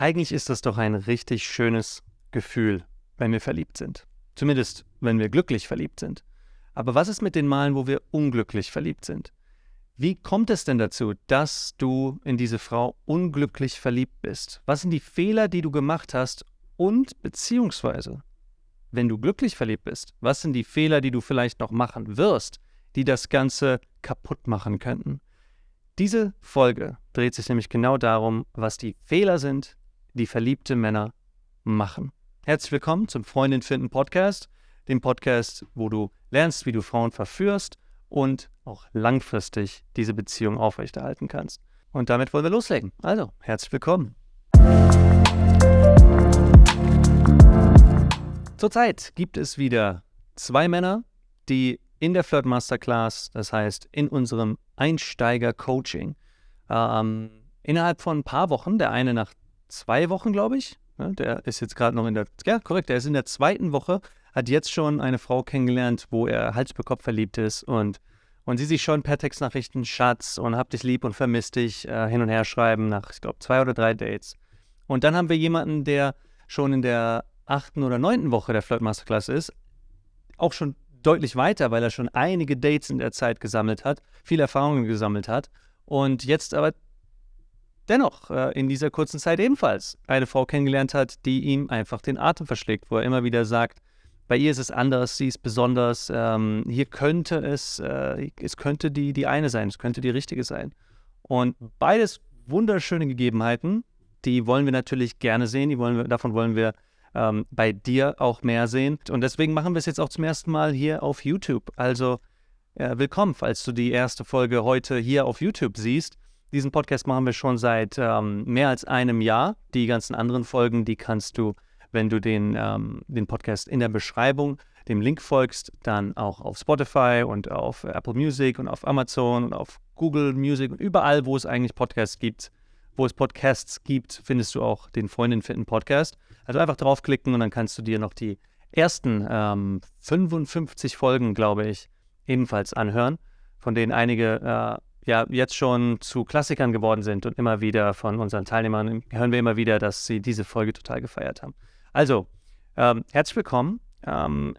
Eigentlich ist das doch ein richtig schönes Gefühl, wenn wir verliebt sind. Zumindest, wenn wir glücklich verliebt sind. Aber was ist mit den Malen, wo wir unglücklich verliebt sind? Wie kommt es denn dazu, dass du in diese Frau unglücklich verliebt bist? Was sind die Fehler, die du gemacht hast? Und beziehungsweise, wenn du glücklich verliebt bist, was sind die Fehler, die du vielleicht noch machen wirst, die das Ganze kaputt machen könnten? Diese Folge dreht sich nämlich genau darum, was die Fehler sind, die verliebte Männer machen. Herzlich willkommen zum Freundin finden Podcast, dem Podcast, wo du lernst, wie du Frauen verführst und auch langfristig diese Beziehung aufrechterhalten kannst. Und damit wollen wir loslegen. Also, herzlich willkommen. Zurzeit gibt es wieder zwei Männer, die in der Flirt Masterclass, das heißt in unserem Einsteiger-Coaching, ähm, innerhalb von ein paar Wochen, der eine nach zwei Wochen, glaube ich. Ne? Der ist jetzt gerade noch in der, ja, korrekt, der ist in der zweiten Woche, hat jetzt schon eine Frau kennengelernt, wo er Hals über Kopf verliebt ist und, und sie sich schon per Textnachrichten Schatz und hab dich lieb und vermisst dich äh, hin und her schreiben nach, ich glaube, zwei oder drei Dates. Und dann haben wir jemanden, der schon in der achten oder neunten Woche der Flirt Masterclass ist, auch schon deutlich weiter, weil er schon einige Dates in der Zeit gesammelt hat, viele Erfahrungen gesammelt hat und jetzt aber dennoch äh, in dieser kurzen Zeit ebenfalls eine Frau kennengelernt hat, die ihm einfach den Atem verschlägt, wo er immer wieder sagt, bei ihr ist es anders, sie ist besonders, ähm, hier könnte es, äh, es könnte die, die eine sein, es könnte die richtige sein. Und beides wunderschöne Gegebenheiten, die wollen wir natürlich gerne sehen, die wollen wir, davon wollen wir ähm, bei dir auch mehr sehen. Und deswegen machen wir es jetzt auch zum ersten Mal hier auf YouTube. Also äh, willkommen, falls du die erste Folge heute hier auf YouTube siehst. Diesen Podcast machen wir schon seit ähm, mehr als einem Jahr. Die ganzen anderen Folgen, die kannst du, wenn du den, ähm, den Podcast in der Beschreibung dem Link folgst, dann auch auf Spotify und auf Apple Music und auf Amazon und auf Google Music und überall, wo es eigentlich Podcasts gibt, wo es Podcasts gibt, findest du auch den Freundin finden Podcast. Also einfach draufklicken und dann kannst du dir noch die ersten ähm, 55 Folgen, glaube ich, ebenfalls anhören, von denen einige äh, ja jetzt schon zu Klassikern geworden sind und immer wieder von unseren Teilnehmern hören wir immer wieder, dass sie diese Folge total gefeiert haben. Also, ähm, herzlich willkommen. Ähm,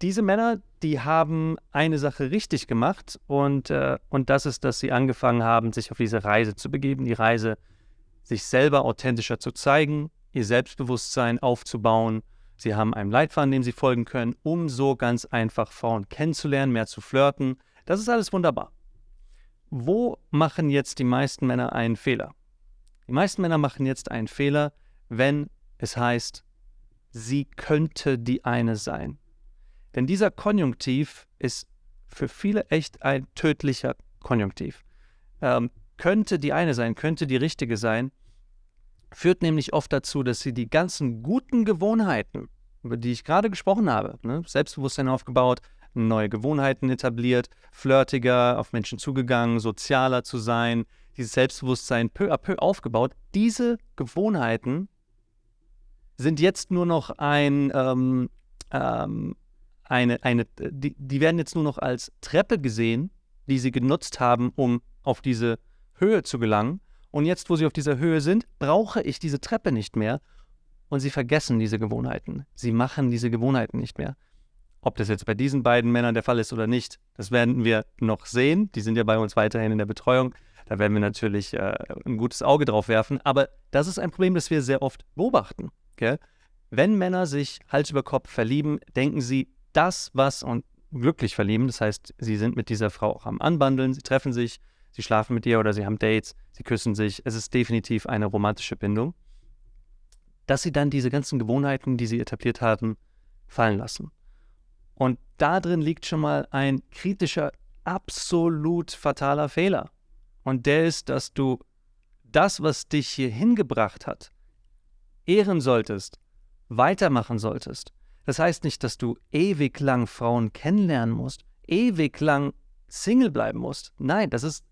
diese Männer, die haben eine Sache richtig gemacht und, äh, und das ist, dass sie angefangen haben, sich auf diese Reise zu begeben, die Reise, sich selber authentischer zu zeigen, ihr Selbstbewusstsein aufzubauen. Sie haben einen Leitfaden, dem sie folgen können, um so ganz einfach Frauen kennenzulernen, mehr zu flirten. Das ist alles wunderbar wo machen jetzt die meisten Männer einen Fehler? Die meisten Männer machen jetzt einen Fehler, wenn es heißt, sie könnte die eine sein. Denn dieser Konjunktiv ist für viele echt ein tödlicher Konjunktiv. Ähm, könnte die eine sein, könnte die richtige sein, führt nämlich oft dazu, dass sie die ganzen guten Gewohnheiten, über die ich gerade gesprochen habe, ne, Selbstbewusstsein aufgebaut, neue Gewohnheiten etabliert, flirtiger auf Menschen zugegangen, sozialer zu sein, dieses Selbstbewusstsein peu à peu aufgebaut. Diese Gewohnheiten sind jetzt nur noch ein, ähm, ähm, eine, eine die, die werden jetzt nur noch als Treppe gesehen, die sie genutzt haben, um auf diese Höhe zu gelangen. Und jetzt, wo sie auf dieser Höhe sind, brauche ich diese Treppe nicht mehr. Und sie vergessen diese Gewohnheiten. Sie machen diese Gewohnheiten nicht mehr. Ob das jetzt bei diesen beiden Männern der Fall ist oder nicht, das werden wir noch sehen. Die sind ja bei uns weiterhin in der Betreuung. Da werden wir natürlich äh, ein gutes Auge drauf werfen. Aber das ist ein Problem, das wir sehr oft beobachten. Okay? Wenn Männer sich Hals über Kopf verlieben, denken sie, das, was und glücklich verlieben, das heißt, sie sind mit dieser Frau auch am Anbandeln, sie treffen sich, sie schlafen mit ihr oder sie haben Dates, sie küssen sich. Es ist definitiv eine romantische Bindung. Dass sie dann diese ganzen Gewohnheiten, die sie etabliert haben, fallen lassen. Und da drin liegt schon mal ein kritischer, absolut fataler Fehler. Und der ist, dass du das, was dich hier hingebracht hat, ehren solltest, weitermachen solltest. Das heißt nicht, dass du ewig lang Frauen kennenlernen musst, ewig lang Single bleiben musst. Nein, das ist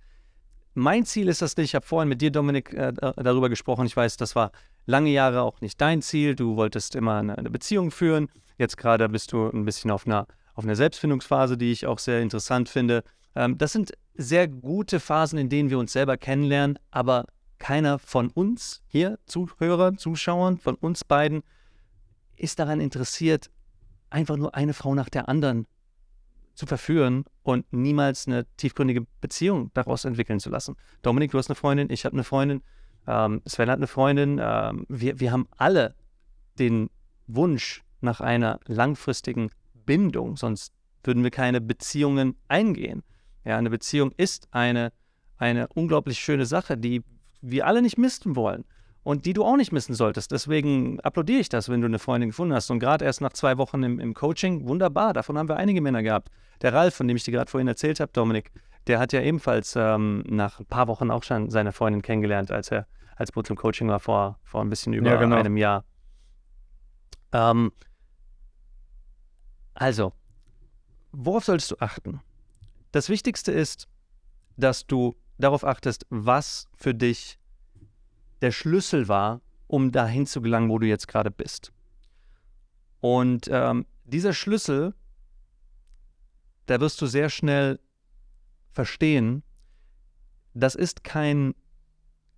mein Ziel ist das nicht. Ich habe vorhin mit dir, Dominik, äh, darüber gesprochen. Ich weiß, das war lange Jahre auch nicht dein Ziel. Du wolltest immer eine, eine Beziehung führen. Jetzt gerade bist du ein bisschen auf einer, auf einer Selbstfindungsphase, die ich auch sehr interessant finde. Ähm, das sind sehr gute Phasen, in denen wir uns selber kennenlernen, aber keiner von uns hier, Zuhörern, Zuschauern, von uns beiden, ist daran interessiert, einfach nur eine Frau nach der anderen zu verführen und niemals eine tiefgründige Beziehung daraus entwickeln zu lassen. Dominik, du hast eine Freundin, ich habe eine Freundin, ähm, Sven hat eine Freundin. Ähm, wir, wir haben alle den Wunsch nach einer langfristigen Bindung, sonst würden wir keine Beziehungen eingehen. Ja, eine Beziehung ist eine, eine unglaublich schöne Sache, die wir alle nicht missen wollen und die du auch nicht missen solltest. Deswegen applaudiere ich das, wenn du eine Freundin gefunden hast. Und gerade erst nach zwei Wochen im, im, Coaching, wunderbar, davon haben wir einige Männer gehabt. Der Ralf, von dem ich dir gerade vorhin erzählt habe, Dominik, der hat ja ebenfalls ähm, nach ein paar Wochen auch schon seine Freundin kennengelernt, als er als zum Coaching war vor, vor ein bisschen über Ja, genau. einem Jahr. Ähm, also, worauf solltest du achten? Das Wichtigste ist, dass du darauf achtest, was für dich der Schlüssel war, um dahin zu gelangen, wo du jetzt gerade bist. Und ähm, dieser Schlüssel, da wirst du sehr schnell verstehen, das ist kein,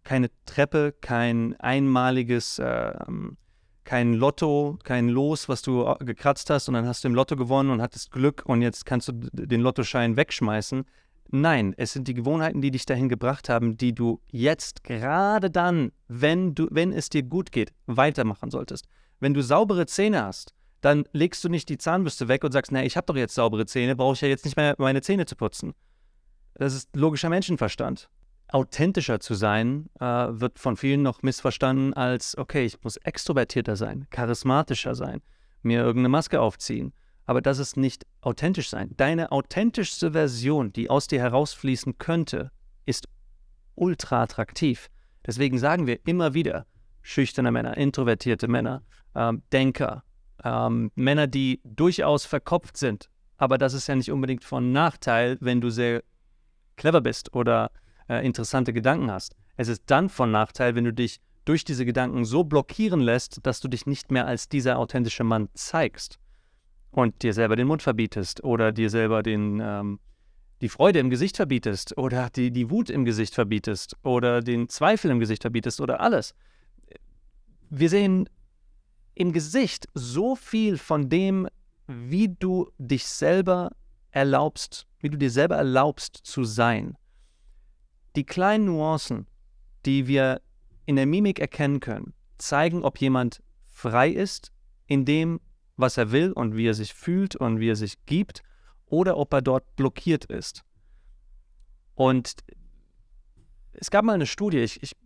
keine Treppe, kein einmaliges, ähm, kein Lotto, kein Los, was du äh, gekratzt hast und dann hast du im Lotto gewonnen und hattest Glück und jetzt kannst du den Lottoschein wegschmeißen. Nein, es sind die Gewohnheiten, die dich dahin gebracht haben, die du jetzt gerade dann, wenn du, wenn es dir gut geht, weitermachen solltest. Wenn du saubere Zähne hast, dann legst du nicht die Zahnbürste weg und sagst, na, ich habe doch jetzt saubere Zähne, brauche ich ja jetzt nicht mehr meine Zähne zu putzen. Das ist logischer Menschenverstand. Authentischer zu sein, äh, wird von vielen noch missverstanden als, okay, ich muss extrovertierter sein, charismatischer sein, mir irgendeine Maske aufziehen. Aber das ist nicht authentisch sein. Deine authentischste Version, die aus dir herausfließen könnte, ist ultra attraktiv. Deswegen sagen wir immer wieder, schüchterne Männer, introvertierte Männer, ähm, Denker, ähm, Männer, die durchaus verkopft sind. Aber das ist ja nicht unbedingt von Nachteil, wenn du sehr clever bist oder äh, interessante Gedanken hast. Es ist dann von Nachteil, wenn du dich durch diese Gedanken so blockieren lässt, dass du dich nicht mehr als dieser authentische Mann zeigst und dir selber den Mund verbietest oder dir selber den, ähm, die Freude im Gesicht verbietest oder die, die Wut im Gesicht verbietest oder den Zweifel im Gesicht verbietest oder alles. Wir sehen im Gesicht so viel von dem, wie du dich selber erlaubst, wie du dir selber erlaubst zu sein. Die kleinen Nuancen, die wir in der Mimik erkennen können, zeigen, ob jemand frei ist in dem, was er will und wie er sich fühlt und wie er sich gibt, oder ob er dort blockiert ist. Und es gab mal eine Studie, ich, ich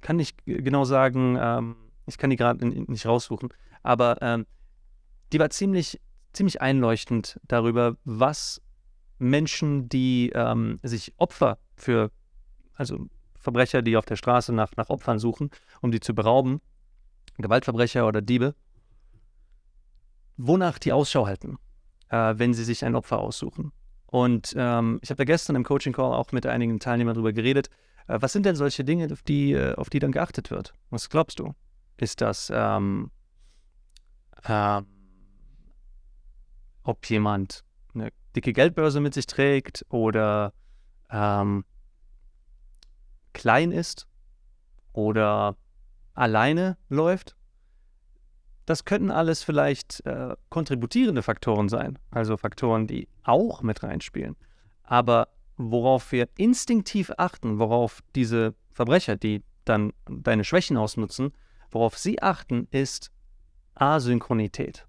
kann nicht genau sagen, ähm, ich kann die gerade nicht raussuchen, aber ähm, die war ziemlich, ziemlich einleuchtend darüber, was Menschen, die ähm, sich Opfer für, also Verbrecher, die auf der Straße nach, nach Opfern suchen, um die zu berauben, Gewaltverbrecher oder Diebe, wonach die Ausschau halten, äh, wenn sie sich ein Opfer aussuchen. Und ähm, ich habe da gestern im Coaching Call auch mit einigen Teilnehmern darüber geredet. Äh, was sind denn solche Dinge, auf die, äh, auf die dann geachtet wird? Was glaubst du? Ist das, ähm, ähm, ob jemand eine dicke Geldbörse mit sich trägt oder ähm, klein ist oder alleine läuft? Das könnten alles vielleicht äh, kontributierende Faktoren sein, also Faktoren, die auch mit reinspielen. Aber worauf wir instinktiv achten, worauf diese Verbrecher, die dann deine Schwächen ausnutzen, worauf sie achten, ist Asynchronität.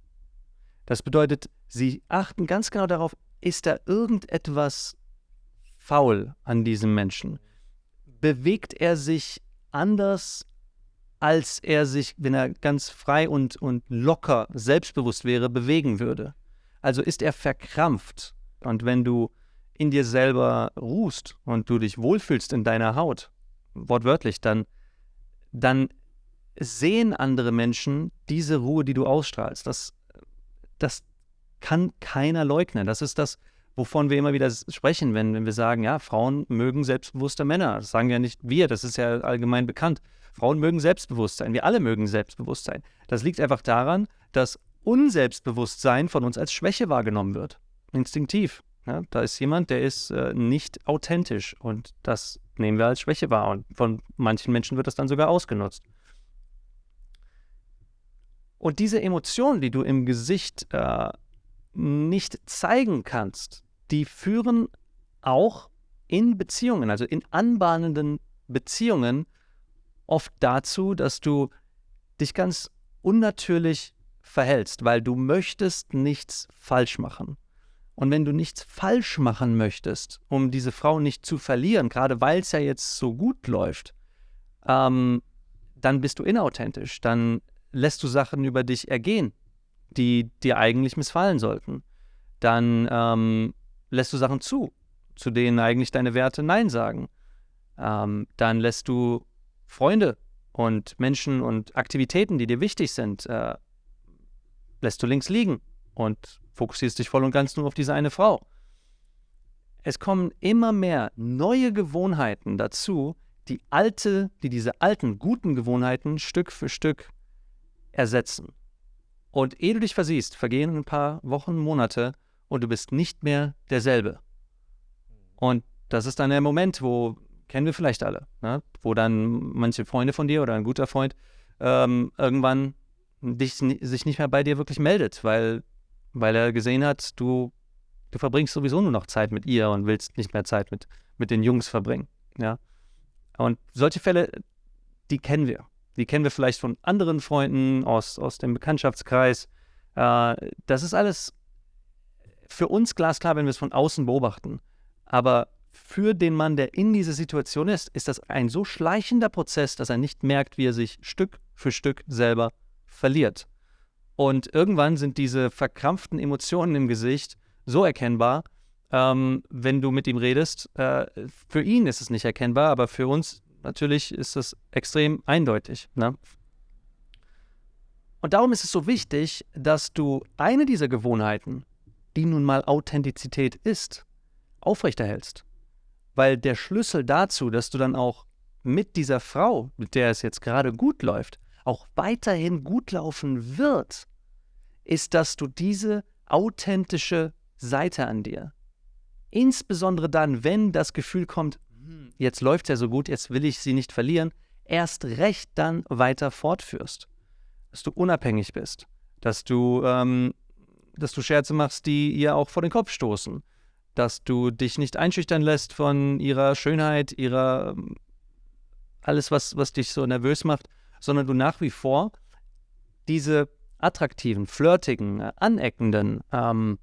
Das bedeutet, sie achten ganz genau darauf, ist da irgendetwas faul an diesem Menschen? Bewegt er sich anders als er sich, wenn er ganz frei und, und locker selbstbewusst wäre, bewegen würde. Also ist er verkrampft. Und wenn du in dir selber ruhst und du dich wohlfühlst in deiner Haut, wortwörtlich, dann, dann sehen andere Menschen diese Ruhe, die du ausstrahlst. Das, das kann keiner leugnen. Das ist das, wovon wir immer wieder sprechen, wenn, wenn wir sagen, ja, Frauen mögen selbstbewusste Männer. Das sagen ja nicht wir, das ist ja allgemein bekannt. Frauen mögen Selbstbewusstsein. Wir alle mögen Selbstbewusstsein. Das liegt einfach daran, dass Unselbstbewusstsein von uns als Schwäche wahrgenommen wird. Instinktiv. Ja, da ist jemand, der ist äh, nicht authentisch und das nehmen wir als Schwäche wahr. Und von manchen Menschen wird das dann sogar ausgenutzt. Und diese Emotionen, die du im Gesicht äh, nicht zeigen kannst, die führen auch in Beziehungen, also in anbahnenden Beziehungen, oft dazu, dass du dich ganz unnatürlich verhältst, weil du möchtest nichts falsch machen. Und wenn du nichts falsch machen möchtest, um diese Frau nicht zu verlieren, gerade weil es ja jetzt so gut läuft, ähm, dann bist du inauthentisch. Dann lässt du Sachen über dich ergehen, die dir eigentlich missfallen sollten. Dann ähm, lässt du Sachen zu, zu denen eigentlich deine Werte Nein sagen. Ähm, dann lässt du Freunde und Menschen und Aktivitäten, die dir wichtig sind, äh, lässt du links liegen und fokussierst dich voll und ganz nur auf diese eine Frau. Es kommen immer mehr neue Gewohnheiten dazu, die alte, die diese alten guten Gewohnheiten Stück für Stück ersetzen. Und ehe du dich versiehst, vergehen ein paar Wochen, Monate und du bist nicht mehr derselbe. Und das ist dann der Moment, wo, kennen wir vielleicht alle, ne? wo dann manche Freunde von dir oder ein guter Freund ähm, irgendwann dich, sich nicht mehr bei dir wirklich meldet, weil, weil er gesehen hat, du, du verbringst sowieso nur noch Zeit mit ihr und willst nicht mehr Zeit mit, mit den Jungs verbringen. Ja? Und solche Fälle, die kennen wir. Die kennen wir vielleicht von anderen Freunden aus, aus dem Bekanntschaftskreis. Äh, das ist alles für uns glasklar, wenn wir es von außen beobachten. Aber für den Mann, der in dieser Situation ist, ist das ein so schleichender Prozess, dass er nicht merkt, wie er sich Stück für Stück selber verliert. Und irgendwann sind diese verkrampften Emotionen im Gesicht so erkennbar, ähm, wenn du mit ihm redest. Äh, für ihn ist es nicht erkennbar, aber für uns natürlich ist es extrem eindeutig. Ne? Und darum ist es so wichtig, dass du eine dieser Gewohnheiten, die nun mal Authentizität ist, aufrechterhältst. Weil der Schlüssel dazu, dass du dann auch mit dieser Frau, mit der es jetzt gerade gut läuft, auch weiterhin gut laufen wird, ist, dass du diese authentische Seite an dir, insbesondere dann, wenn das Gefühl kommt, hm, jetzt läuft es ja so gut, jetzt will ich sie nicht verlieren, erst recht dann weiter fortführst. Dass du unabhängig bist, dass du, ähm, dass du Scherze machst, die ihr auch vor den Kopf stoßen, dass du dich nicht einschüchtern lässt von ihrer Schönheit, ihrer alles, was, was dich so nervös macht, sondern du nach wie vor diese attraktiven, flirtigen, äh, aneckenden, ähm,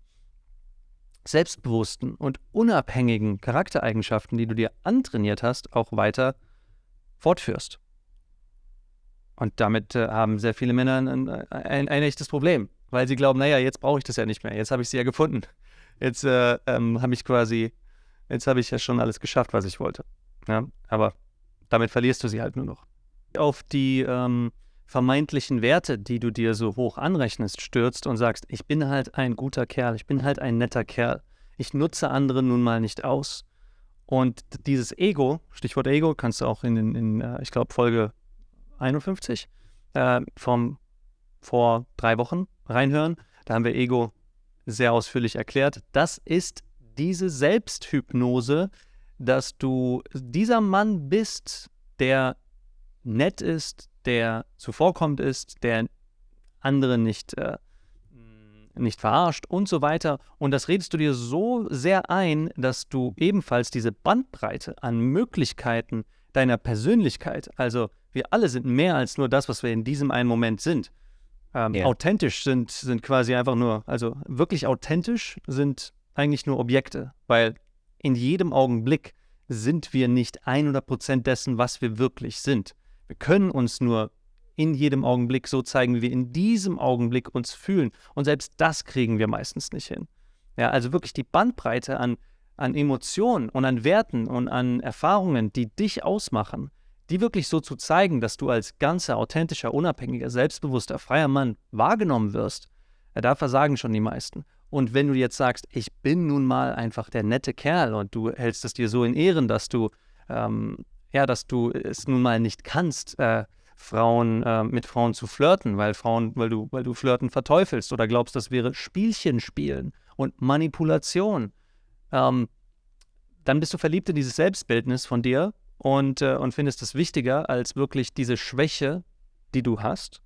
selbstbewussten und unabhängigen Charaktereigenschaften, die du dir antrainiert hast, auch weiter fortführst. Und damit äh, haben sehr viele Männer ein, ein, ein, echtes Problem, weil sie glauben, naja, jetzt brauche ich das ja nicht mehr, jetzt habe ich sie ja gefunden. Jetzt äh, ähm, habe ich quasi, jetzt habe ich ja schon alles geschafft, was ich wollte. Ja? Aber damit verlierst du sie halt nur noch auf die ähm, vermeintlichen Werte, die du dir so hoch anrechnest, stürzt und sagst, ich bin halt ein guter Kerl, ich bin halt ein netter Kerl, ich nutze andere nun mal nicht aus. Und dieses Ego, Stichwort Ego, kannst du auch in, in, in äh, ich glaube, Folge 51 äh, vom vor drei Wochen reinhören. Da haben wir Ego sehr ausführlich erklärt. Das ist diese Selbsthypnose, dass du dieser Mann bist, der nett ist, der zuvorkommt ist, der andere nicht, äh, nicht verarscht und so weiter. Und das redest du dir so sehr ein, dass du ebenfalls diese Bandbreite an Möglichkeiten deiner Persönlichkeit, also wir alle sind mehr als nur das, was wir in diesem einen Moment sind. Ähm, ja. Authentisch sind, sind quasi einfach nur, also wirklich authentisch sind eigentlich nur Objekte, weil in jedem Augenblick sind wir nicht 100% dessen, was wir wirklich sind. Wir können uns nur in jedem Augenblick so zeigen, wie wir in diesem Augenblick uns fühlen. Und selbst das kriegen wir meistens nicht hin. Ja, also wirklich die Bandbreite an, an Emotionen und an Werten und an Erfahrungen, die dich ausmachen, die wirklich so zu zeigen, dass du als ganzer, authentischer, unabhängiger, selbstbewusster, freier Mann wahrgenommen wirst, da versagen schon die meisten. Und wenn du jetzt sagst, ich bin nun mal einfach der nette Kerl und du hältst es dir so in Ehren, dass du ähm, ja, dass du es nun mal nicht kannst, äh, Frauen äh, mit Frauen zu flirten, weil Frauen, weil du, weil du Flirten verteufelst oder glaubst, das wäre Spielchen spielen und Manipulation. Ähm, dann bist du verliebt in dieses Selbstbildnis von dir und, äh, und findest es wichtiger als wirklich diese Schwäche, die du hast,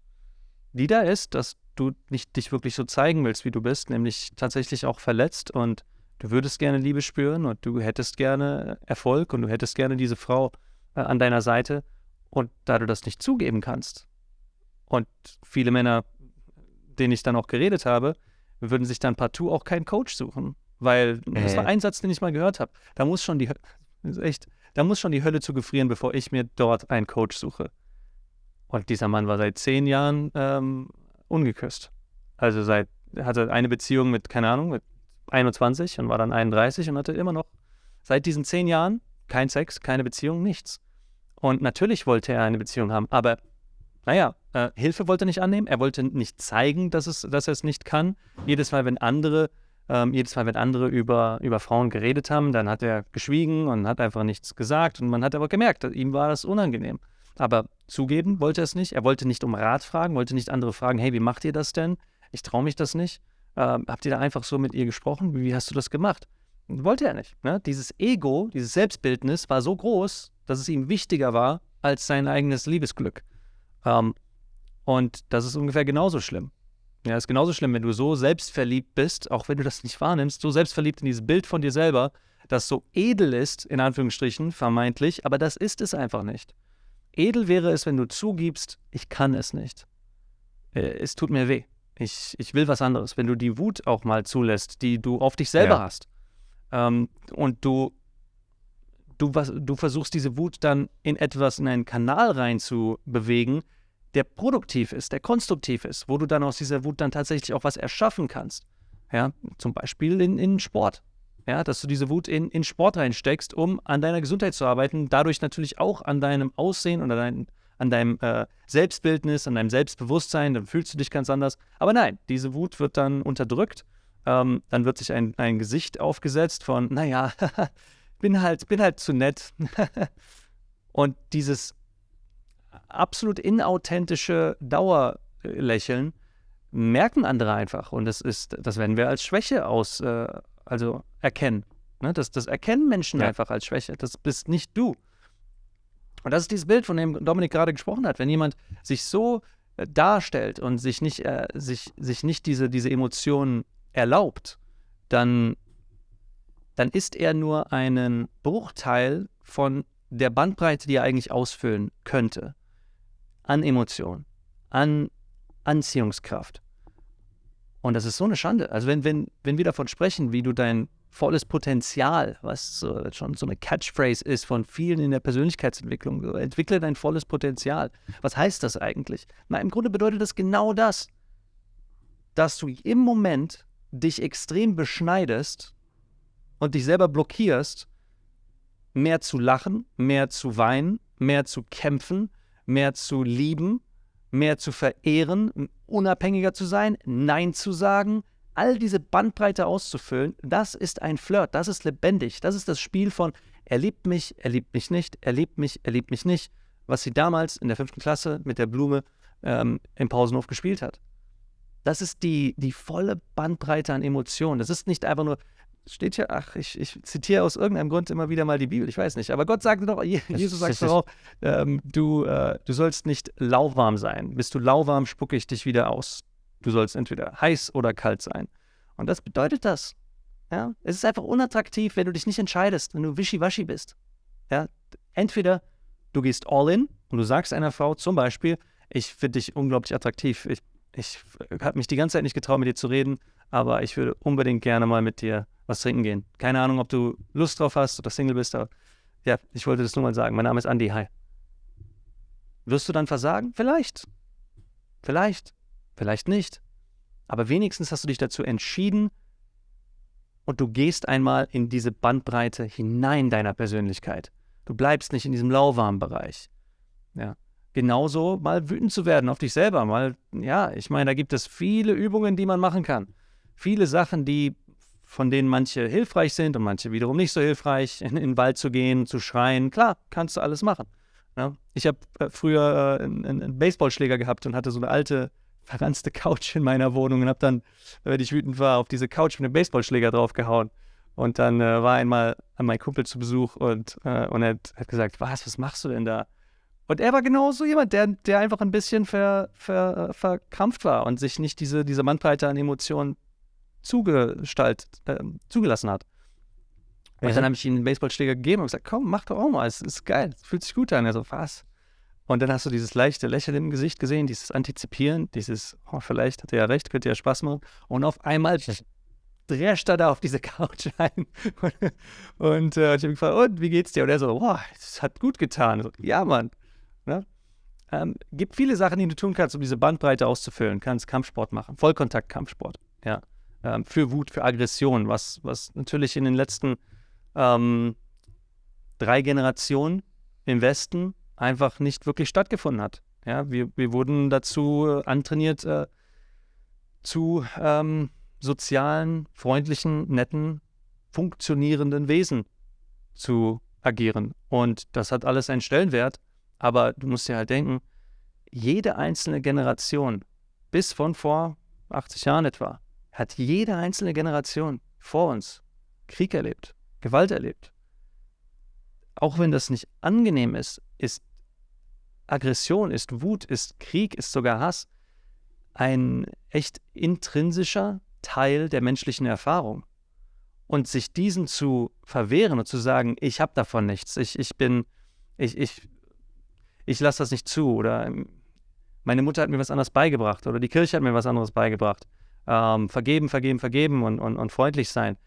die da ist, dass du nicht dich wirklich so zeigen willst, wie du bist, nämlich tatsächlich auch verletzt und du würdest gerne Liebe spüren und du hättest gerne Erfolg und du hättest gerne diese Frau äh, an deiner Seite und da du das nicht zugeben kannst und viele Männer, denen ich dann auch geredet habe, würden sich dann partout auch keinen Coach suchen, weil äh. das war ein Satz, den ich mal gehört habe. Da muss schon die echt, da muss schon die Hölle zu gefrieren, bevor ich mir dort einen Coach suche. Und dieser Mann war seit zehn Jahren ähm, ungeküsst. Also seit, hatte eine Beziehung mit, keine Ahnung, mit 21 und war dann 31 und hatte immer noch seit diesen zehn Jahren kein Sex, keine Beziehung, nichts. Und natürlich wollte er eine Beziehung haben, aber naja, äh, Hilfe wollte er nicht annehmen, er wollte nicht zeigen, dass, es, dass er es nicht kann. Jedes Mal, wenn andere, ähm, jedes Mal, wenn andere über, über Frauen geredet haben, dann hat er geschwiegen und hat einfach nichts gesagt und man hat aber gemerkt, ihm war das unangenehm. Aber zugeben wollte er es nicht. Er wollte nicht um Rat fragen, wollte nicht andere fragen, hey, wie macht ihr das denn? Ich traue mich das nicht. Ähm, habt ihr da einfach so mit ihr gesprochen? Wie, hast du das gemacht? Wollte er nicht. Ne? Dieses Ego, dieses Selbstbildnis war so groß, dass es ihm wichtiger war als sein eigenes Liebesglück. Ähm, und das ist ungefähr genauso schlimm. Ja, ist genauso schlimm, wenn du so selbstverliebt bist, auch wenn du das nicht wahrnimmst, so selbstverliebt in dieses Bild von dir selber, das so edel ist, in Anführungsstrichen, vermeintlich, aber das ist es einfach nicht. Edel wäre es, wenn du zugibst, ich kann es nicht. Äh, es tut mir weh. Ich, ich will was anderes. Wenn du die Wut auch mal zulässt, die du auf dich selber ja. hast. Ähm, und du, du, was, du versuchst diese Wut dann in etwas, in einen Kanal rein zu bewegen, der produktiv ist, der konstruktiv ist, wo du dann aus dieser Wut dann tatsächlich auch was erschaffen kannst. Ja, zum Beispiel in, in Sport ja, dass du diese Wut in, in Sport reinsteckst, um an deiner Gesundheit zu arbeiten, dadurch natürlich auch an deinem Aussehen an, dein, an deinem äh, Selbstbildnis, an deinem Selbstbewusstsein, dann fühlst du dich ganz anders. Aber nein, diese Wut wird dann unterdrückt, ähm, dann wird sich ein, ein Gesicht aufgesetzt von, naja, bin halt, bin halt zu nett. und dieses absolut inauthentische Dauerlächeln merken andere einfach. Und das ist, das werden wir als Schwäche aus, äh, also erkennen. Ne? Das, das erkennen Menschen ja. einfach als Schwäche. Das bist nicht du. Und das ist dieses Bild, von dem Dominik gerade gesprochen hat. Wenn jemand sich so äh, darstellt und sich nicht, äh, sich, sich nicht diese, diese Emotionen erlaubt, dann, dann ist er nur einen Bruchteil von der Bandbreite, die er eigentlich ausfüllen könnte. An Emotionen, an Anziehungskraft. Und das ist so eine Schande. Also wenn, wenn, wenn wir davon sprechen, wie du dein volles Potenzial, was so, schon so eine Catchphrase ist von vielen in der Persönlichkeitsentwicklung, so, entwickle dein volles Potenzial. Was heißt das eigentlich? Na, im Grunde bedeutet das genau das, dass du im Moment dich extrem beschneidest und dich selber blockierst, mehr zu lachen, mehr zu weinen, mehr zu kämpfen, mehr zu lieben, mehr zu verehren, unabhängiger zu sein, Nein zu sagen, all diese Bandbreite auszufüllen, das ist ein Flirt, das ist lebendig, das ist das Spiel von er liebt mich, er liebt mich nicht, er liebt mich, er liebt mich nicht, was sie damals in der fünften Klasse mit der Blume ähm, im Pausenhof gespielt hat. Das ist die, die volle Bandbreite an Emotionen. Das ist nicht einfach nur, steht hier, ach, ich, ich zitiere aus irgendeinem Grund immer wieder mal die Bibel, ich weiß nicht. Aber Gott sagte doch, Jesus sagt doch auch, ähm, du, äh, du sollst nicht lauwarm sein. Bist du lauwarm, spucke ich dich wieder aus. Du sollst entweder heiß oder kalt sein. Und das bedeutet das. Ja? Es ist einfach unattraktiv, wenn du dich nicht entscheidest, wenn du wischiwaschi bist. Ja? Entweder du gehst all in und du sagst einer Frau zum Beispiel, ich finde dich unglaublich attraktiv. Ich, ich habe mich die ganze Zeit nicht getraut, mit dir zu reden, aber ich würde unbedingt gerne mal mit dir was trinken gehen. Keine Ahnung, ob du Lust drauf hast oder Single bist, aber ja, ich wollte das nur mal sagen. Mein Name ist Andy, hi. Wirst du dann versagen? Vielleicht. Vielleicht. Vielleicht nicht. Aber wenigstens hast du dich dazu entschieden und du gehst einmal in diese Bandbreite hinein deiner Persönlichkeit. Du bleibst nicht in diesem lauwarmen Bereich. Ja. Genauso mal wütend zu werden auf dich selber. Mal, ja, ich meine, da gibt es viele Übungen, die man machen kann. Viele Sachen, die von denen manche hilfreich sind und manche wiederum nicht so hilfreich, in, in den Wald zu gehen, zu schreien. Klar, kannst du alles machen. Ja? Ich habe äh, früher äh, einen, einen, Baseballschläger gehabt und hatte so eine alte, verranzte Couch in meiner Wohnung und habe dann, wenn ich wütend war, auf diese Couch mit dem Baseballschläger draufgehauen. Und dann äh, war einmal mein Kumpel zu Besuch und, äh, und er hat, gesagt, was, was machst du denn da? Und er war genau so jemand, der, der einfach ein bisschen ver, ver, verkrampft war und sich nicht diese, diese Bandbreite an Emotionen zugestaltet, äh, zugelassen hat. Und dann habe ich ihm einen Baseballschläger gegeben und gesagt, komm, mach doch auch mal, es ist geil, es fühlt sich gut an. Er so, was? Und dann hast du dieses leichte Lächeln im Gesicht gesehen, dieses Antizipieren, dieses, oh, vielleicht hat er ja recht, könnte ja Spaß machen. Und auf einmal drescht er da auf diese Couch ein. und äh, ich habe gefragt, und wie geht's dir? Und er so, boah, das hat gut getan. So, ja, Mann. Ne? Ähm, gibt viele Sachen, die du tun kannst, um diese Bandbreite auszufüllen. Kannst Kampfsport machen, Vollkontakt-Kampfsport. Ja. Ähm, für Wut, für Aggression, was, was natürlich in den letzten ähm, drei Generationen im Westen einfach nicht wirklich stattgefunden hat. Ja, wir, wir wurden dazu äh, antrainiert, äh, zu ähm, sozialen, freundlichen, netten, funktionierenden Wesen zu agieren. Und das hat alles einen Stellenwert. Aber du musst dir halt denken, jede einzelne Generation, bis von vor 80 Jahren etwa, hat jede einzelne Generation vor uns Krieg erlebt, Gewalt erlebt. Auch wenn das nicht angenehm ist, ist Aggression, ist Wut, ist Krieg, ist sogar Hass ein echt intrinsischer Teil der menschlichen Erfahrung. Und sich diesen zu verwehren und zu sagen, ich habe davon nichts, ich, ich bin, ich, ich, ich lasse das nicht zu oder ähm, meine Mutter hat mir was anderes beigebracht oder die Kirche hat mir was anderes beigebracht. Ähm, vergeben, vergeben, vergeben und, und, und freundlich sein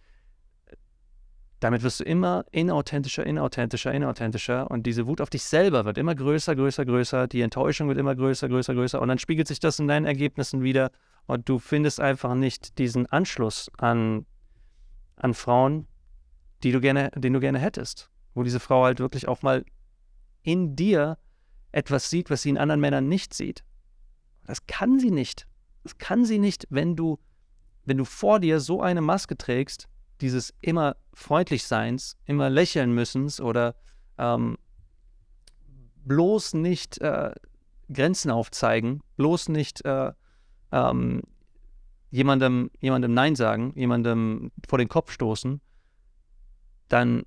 damit wirst du immer inauthentischer, inauthentischer, inauthentischer und diese Wut auf dich selber wird immer größer, größer, größer, die Enttäuschung wird immer größer, größer, größer und dann spiegelt sich das in deinen Ergebnissen wieder und du findest einfach nicht diesen Anschluss an, an Frauen, die du gerne, den du gerne hättest, wo diese Frau halt wirklich auch mal in dir etwas sieht, was sie in anderen Männern nicht sieht. Das kann sie nicht. Das kann sie nicht, wenn du, wenn du vor dir so eine Maske trägst, dieses immer freundlich Seins, immer lächeln müssens oder ähm, bloß nicht äh, Grenzen aufzeigen, bloß nicht äh, ähm, jemandem, jemandem Nein sagen, jemandem vor den Kopf stoßen, dann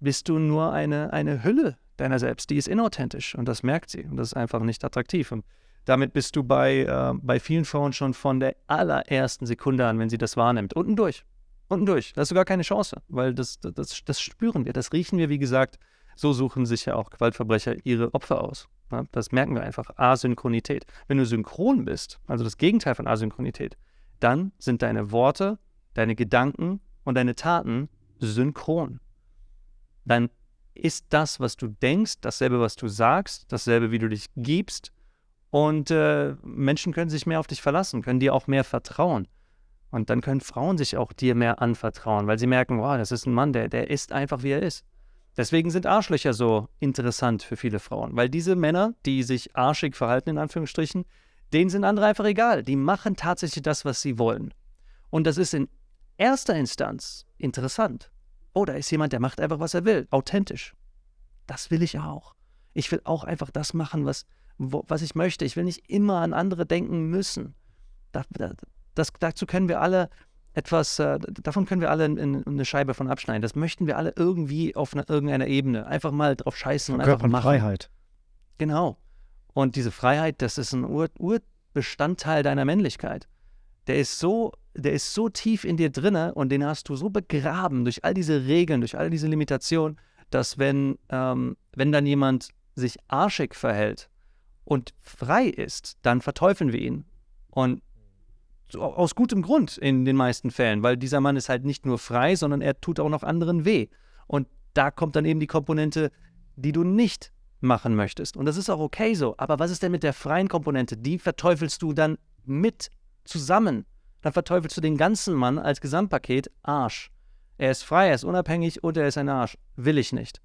bist du nur eine, eine Hülle deiner selbst, die ist inauthentisch und das merkt sie und das ist einfach nicht attraktiv. Und damit bist du bei, äh, bei vielen Frauen schon von der allerersten Sekunde an, wenn sie das wahrnimmt, unten durch. Unten durch. Da hast du gar keine Chance, weil das, das, das spüren wir, das riechen wir, wie gesagt. So suchen sich ja auch Gewaltverbrecher ihre Opfer aus. Ja, das merken wir einfach. Asynchronität. Wenn du synchron bist, also das Gegenteil von Asynchronität, dann sind deine Worte, deine Gedanken und deine Taten synchron. Dann ist das, was du denkst, dasselbe, was du sagst, dasselbe, wie du dich gibst. Und äh, Menschen können sich mehr auf dich verlassen, können dir auch mehr vertrauen. Und dann können Frauen sich auch dir mehr anvertrauen, weil sie merken, wow, das ist ein Mann, der, der ist einfach, wie er ist. Deswegen sind Arschlöcher so interessant für viele Frauen, weil diese Männer, die sich arschig verhalten, in Anführungsstrichen, denen sind andere einfach egal. Die machen tatsächlich das, was sie wollen. Und das ist in erster Instanz interessant. Oh, da ist jemand, der macht einfach, was er will, authentisch. Das will ich auch. Ich will auch einfach das machen, was, wo, was ich möchte. Ich will nicht immer an andere denken müssen. Da, da, das, dazu können wir alle etwas, äh, davon können wir alle in, in, eine Scheibe von abschneiden. Das möchten wir alle irgendwie auf einer, irgendeiner Ebene. Einfach mal drauf scheißen und einfach machen. Freiheit. Genau. Und diese Freiheit, das ist ein Ur Urbestandteil deiner Männlichkeit. Der ist so, der ist so tief in dir drinne und den hast du so begraben durch all diese Regeln, durch all diese Limitationen, dass wenn, ähm, wenn dann jemand sich arschig verhält und frei ist, dann verteufeln wir ihn. Und aus gutem Grund in den meisten Fällen, weil dieser Mann ist halt nicht nur frei, sondern er tut auch noch anderen weh. Und da kommt dann eben die Komponente, die du nicht machen möchtest. Und das ist auch okay so. Aber was ist denn mit der freien Komponente? Die verteufelst du dann mit zusammen. Dann verteufelst du den ganzen Mann als Gesamtpaket Arsch. Er ist frei, er ist unabhängig und er ist ein Arsch. Will ich nicht.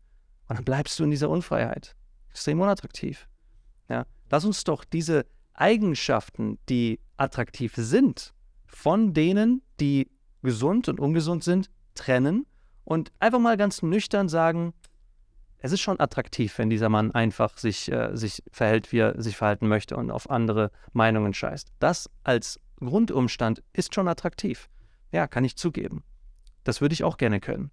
Und dann bleibst du in dieser Unfreiheit. Extrem unattraktiv. Ja. Lass uns doch diese Eigenschaften, die attraktiv sind, von denen, die gesund und ungesund sind, trennen und einfach mal ganz nüchtern sagen, es ist schon attraktiv, wenn dieser Mann einfach sich, äh, sich verhält, wie er sich verhalten möchte und auf andere Meinungen scheißt. Das als Grundumstand ist schon attraktiv. Ja, kann ich zugeben. das würde ich auch gerne können.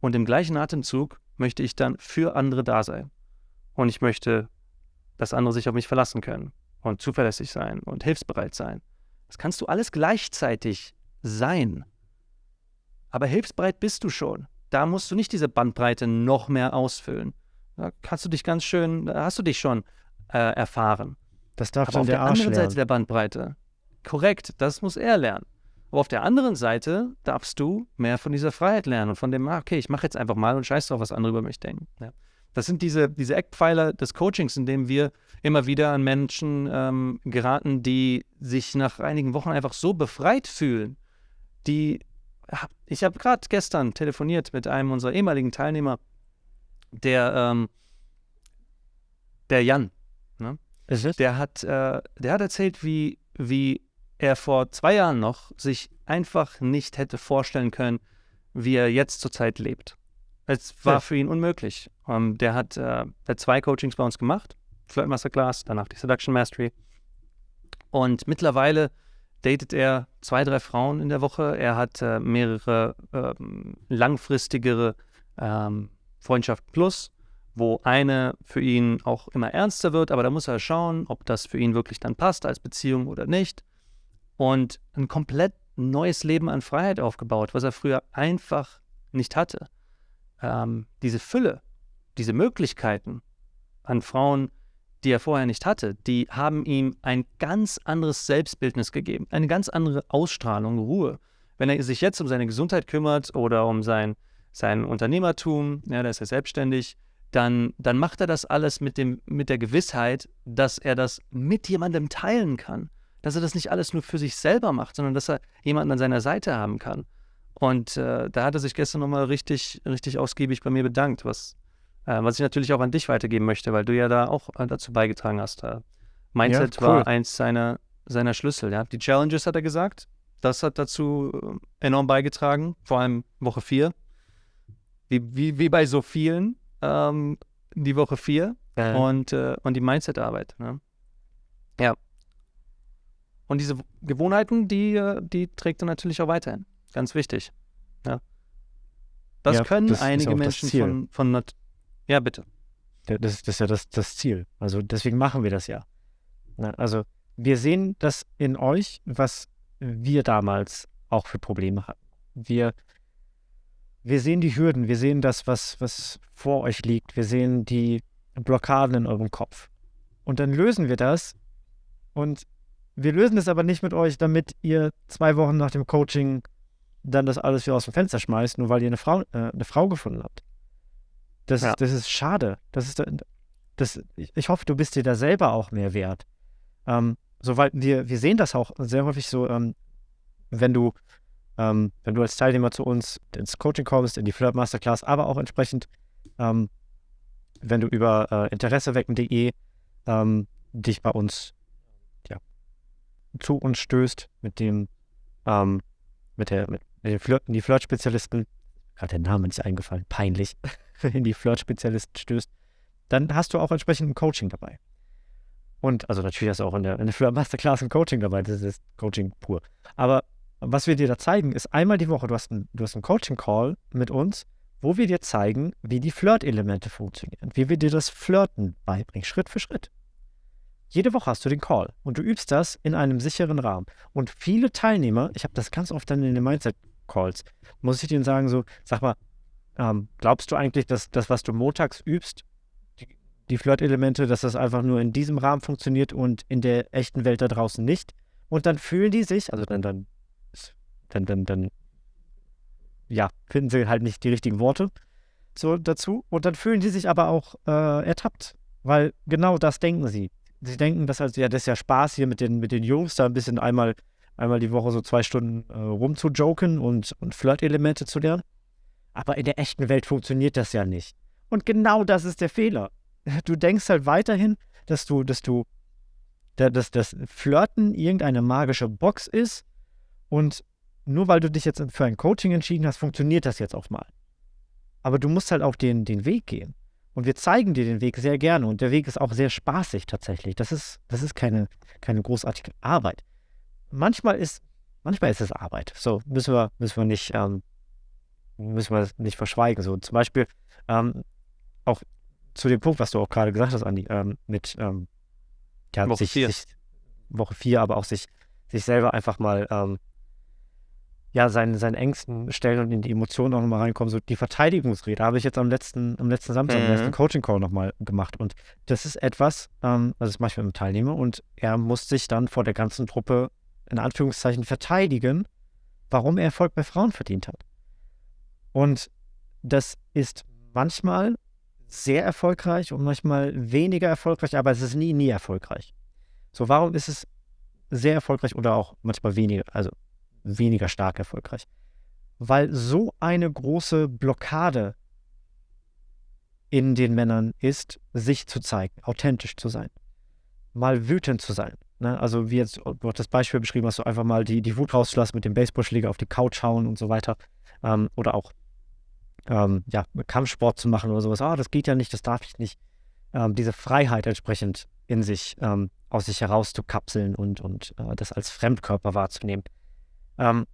Und im gleichen Atemzug möchte ich dann für andere da sein. Und ich möchte, dass andere sich auf mich verlassen können und zuverlässig sein und hilfsbereit sein. Das kannst du alles gleichzeitig sein. Aber hilfsbereit bist du schon. Da musst du nicht diese Bandbreite noch mehr ausfüllen. Da kannst du dich ganz schön, da hast du dich schon äh, erfahren. Das darf Aber dann auf der der Arsch anderen lernen. Seite der Bandbreite, korrekt, das muss er lernen. Aber auf der anderen Seite darfst du mehr von dieser Freiheit lernen und von dem, ah, okay, ich mache jetzt einfach mal und scheiß drauf, was andere über mich denken. Ja. Das sind diese, diese Eckpfeiler des Coachings, in dem wir immer wieder an Menschen ähm, geraten, die sich nach einigen Wochen einfach so befreit fühlen, die ich habe gerade gestern telefoniert mit einem unserer ehemaligen Teilnehmer, der, ähm, der Jan, ne? Ist es? der hat, äh, der hat erzählt, wie, wie er vor zwei Jahren noch sich einfach nicht hätte vorstellen können, wie er jetzt zurzeit lebt. Es war Ja. für ihn unmöglich. Ähm, der hat, äh, der hat zwei Coachings bei uns gemacht, Flirt Masterclass, danach die Seduction Mastery. Und mittlerweile datet er zwei, drei Frauen in der Woche. Er hat äh, mehrere ähm, langfristigere ähm, Freundschaften plus, wo eine für ihn auch immer ernster wird, aber da muss er schauen, ob das für ihn wirklich dann passt als Beziehung oder nicht. Und ein komplett neues Leben an Freiheit aufgebaut, was er früher einfach nicht hatte. Ähm, diese Fülle, diese Möglichkeiten an Frauen, die er vorher nicht hatte, die haben ihm ein ganz anderes Selbstbildnis gegeben, eine ganz andere Ausstrahlung, Ruhe. Wenn er sich jetzt um seine Gesundheit kümmert oder um sein, sein Unternehmertum, ja, da ist er selbstständig, dann, dann macht er das alles mit, dem, mit der Gewissheit, dass er das mit jemandem teilen kann. Dass er das nicht alles nur für sich selber macht, sondern dass er jemanden an seiner Seite haben kann. Und äh, da hat er sich gestern nochmal richtig, richtig ausgiebig bei mir bedankt, was, äh, was ich natürlich auch an dich weitergeben möchte, weil du ja da auch äh, dazu beigetragen hast. Äh, Mindset cool. war eins seiner, seiner Schlüssel. Ja. Die Challenges hat er gesagt, das hat dazu äh, enorm beigetragen, vor allem Woche 4. Wie, wie, wie bei so vielen, ähm, die Woche 4 Äh, und, äh, und die Mindset-Arbeit. Ne? Ja. Und diese Gewohnheiten, die, äh, die trägt er natürlich auch weiterhin. Ganz wichtig. Ja. Das Ja, können das einige das Menschen von, von Nat Ja, bitte. Ja, Das, das ist ja das, das Ziel. Also deswegen machen wir das ja. Also wir sehen das in euch, was wir damals auch für Probleme hatten. Wir, wir sehen die Hürden, wir sehen das, was, was vor euch liegt, wir sehen die Blockaden in eurem Kopf. Und dann lösen wir das und wir lösen es aber nicht mit euch, damit ihr zwei Wochen nach dem Coaching dann das alles wieder aus dem Fenster schmeißt, nur weil ihr eine Frau, äh, eine Frau gefunden habt. Das, Ja. das ist schade. Das ist, das, ich hoffe, du bist dir da selber auch mehr wert. Ähm, so, weil wir, wir sehen das auch sehr häufig so, ähm, wenn du, ähm, wenn du als Teilnehmer zu uns ins Coaching kommst, in die Flirt Masterclass, aber auch entsprechend, ähm, wenn du über äh, interessewecken.de ähm, dich bei uns ja, zu uns stößt mit dem, ähm, mit der, mit, den Flirt, die Flirt-Spezialisten, gerade der Name nicht eingefallen, peinlich, in die Flirt-Spezialisten stößt, dann hast du auch entsprechend ein Coaching dabei. Und also natürlich hast du auch in der, in der Flirt Masterclass ein Coaching dabei, das ist Coaching pur. Aber was wir dir da zeigen, ist einmal die Woche, du hast hast einen Coaching-Call mit uns, wo wir dir zeigen, wie die Flirt-Elemente funktionieren, wie wir dir das Flirten beibringen, Schritt für Schritt. Jede Woche hast du den Call und du übst das in einem sicheren Rahmen. Und viele Teilnehmer, ich habe das ganz oft dann in den Mindset-Calls, muss ich denen sagen, so, sag mal, ähm, glaubst du eigentlich, dass das, was du montags übst, die, die Flirt-Elemente, dass das einfach nur in diesem Rahmen funktioniert und in der echten Welt da draußen nicht? Und dann fühlen die sich, also dann, dann, dann, dann, dann ja, finden sie halt nicht die richtigen Worte so dazu. Und dann fühlen die sich aber auch äh, ertappt, weil genau das denken sie. Sie denken, dass also, ja, das ist ja Spaß hier mit den, mit den Jungs, da ein bisschen einmal, einmal die Woche so zwei Stunden äh, rumzujoken und, und Flirt-Elemente zu lernen. Aber in der echten Welt funktioniert das ja nicht. Und genau das ist der Fehler. Du denkst halt weiterhin, dass du, dass du, da- dass das Flirten irgendeine magische Box ist und nur weil du dich jetzt für ein Coaching entschieden hast, funktioniert das jetzt auch mal. Aber du musst halt auch den, den Weg gehen. Und wir zeigen dir den Weg sehr gerne. Und der Weg ist auch sehr spaßig tatsächlich. Das ist, das ist keine, keine großartige Arbeit. Manchmal ist, manchmal ist es Arbeit. So müssen wir, müssen wir nicht, ähm, müssen wir nicht verschweigen. So zum Beispiel ähm, auch zu dem Punkt, was du auch gerade gesagt hast, Andi, ähm, mit ähm, ja, Woche sich, vier. sich Woche vier, aber auch sich, sich selber einfach mal ähm, ja, seinen, seinen Ängsten stellen und in die Emotionen auch nochmal reinkommen. So die Verteidigungsrede habe ich jetzt am letzten, am letzten Samstag, am Mhm. letzten Coaching-Call nochmal gemacht. Und das ist etwas, ähm, also das mache ich mit einem Teilnehmer und er muss sich dann vor der ganzen Truppe in Anführungszeichen verteidigen, warum er Erfolg bei Frauen verdient hat. Und das ist manchmal sehr erfolgreich und manchmal weniger erfolgreich, aber es ist nie, nie erfolgreich. So, warum ist es sehr erfolgreich oder auch manchmal weniger, also weniger stark erfolgreich? Weil so eine große Blockade in den Männern ist, sich zu zeigen, authentisch zu sein, mal wütend zu sein. Ne? Also wie jetzt, du hast das Beispiel beschrieben hast, so einfach mal die, die Wut rauszulassen, mit dem Baseballschläger auf die Couch hauen und so weiter. Ähm, oder auch ähm, ja, Kampfsport zu machen oder sowas. Ah, das geht ja nicht, das darf ich nicht. Ähm, diese Freiheit entsprechend in sich, ähm, aus sich herauszukapseln und, und äh, das als Fremdkörper wahrzunehmen. Ähm,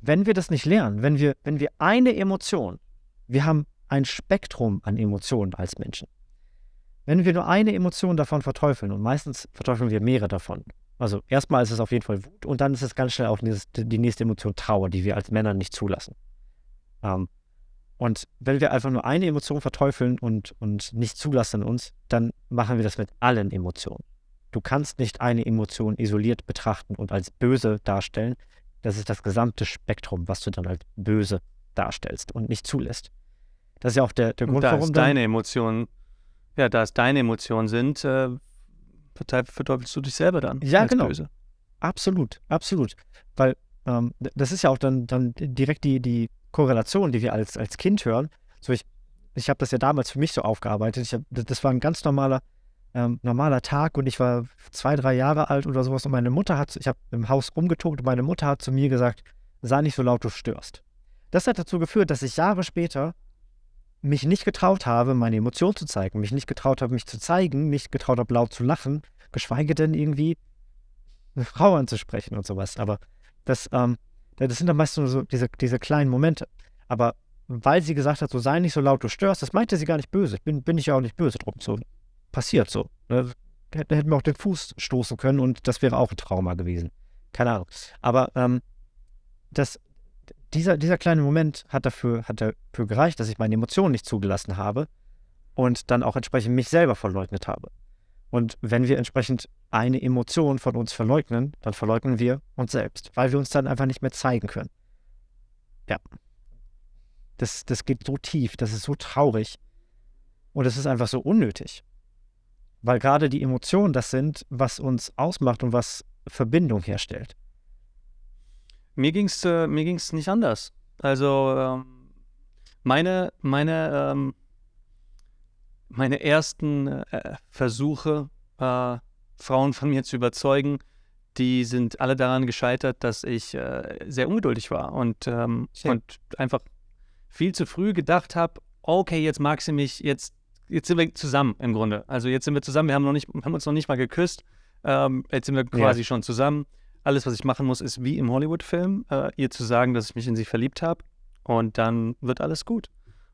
wenn wir das nicht lernen, wenn wir, wenn wir eine Emotion, wir haben ein Spektrum an Emotionen als Menschen. Wenn wir nur eine Emotion davon verteufeln, und meistens verteufeln wir mehrere davon. Also erstmal ist es auf jeden Fall Wut und dann ist es ganz schnell auch die nächste Emotion Trauer, die wir als Männer nicht zulassen. Ähm, und wenn wir einfach nur eine Emotion verteufeln und, und nicht zulassen in uns, dann machen wir das mit allen Emotionen. Du kannst nicht eine Emotion isoliert betrachten und als böse darstellen. Das ist das gesamte Spektrum, was du dann als böse darstellst und nicht zulässt. Das ist ja auch der, der Und Grund, da warum dann, deine Emotionen, ja, da es deine Emotionen sind, äh, verteufelst du dich selber dann. Ja, genau. Böse. Absolut, absolut. Weil ähm, das ist ja auch dann, dann direkt die, die Korrelation, die wir als, als Kind hören. So ich ich habe das ja damals für mich so aufgearbeitet. Ich hab, das war ein ganz normaler, ähm, normaler Tag und ich war zwei, drei Jahre alt oder sowas und meine Mutter hat, ich habe im Haus umgetobt und meine Mutter hat zu mir gesagt, sei nicht so laut, du störst. Das hat dazu geführt, dass ich Jahre später mich nicht getraut habe, meine Emotionen zu zeigen, mich nicht getraut habe, mich zu zeigen, nicht getraut habe, laut zu lachen, geschweige denn irgendwie eine Frau anzusprechen und sowas. Aber das, ähm, das sind dann meist nur so diese, diese kleinen Momente. Aber weil sie gesagt hat, so sei nicht so laut, du störst, das meinte sie gar nicht böse. Bin, bin ich ja auch nicht böse drum. So passiert so. Ne? Hätten hätten wir auch den Fuß stoßen können und das wäre auch ein Trauma gewesen. Keine Ahnung. Aber ähm, das, dieser, dieser kleine Moment hat dafür, hat dafür gereicht, dass ich meine Emotionen nicht zugelassen habe und dann auch entsprechend mich selber verleugnet habe. Und wenn wir entsprechend eine Emotion von uns verleugnen, dann verleugnen wir uns selbst, weil wir uns dann einfach nicht mehr zeigen können. Ja. Das, das geht so tief, das ist so traurig und es ist einfach so unnötig. Weil gerade die Emotionen das sind, was uns ausmacht und was Verbindung herstellt. Mir ging es äh, mir ging's nicht anders. Also ähm, meine, meine, ähm, meine ersten äh, Versuche, äh, Frauen von mir zu überzeugen, die sind alle daran gescheitert, dass ich äh, sehr ungeduldig war und, ähm, und einfach viel zu früh gedacht habe, okay, jetzt mag sie mich, jetzt, jetzt sind wir zusammen im Grunde. Also jetzt sind wir zusammen, wir haben, noch nicht, haben uns noch nicht mal geküsst, ähm, jetzt sind wir quasi schon zusammen. Alles, was ich machen muss, ist wie im Hollywood-Film, äh, ihr zu sagen, dass ich mich in sie verliebt habe und dann wird alles gut.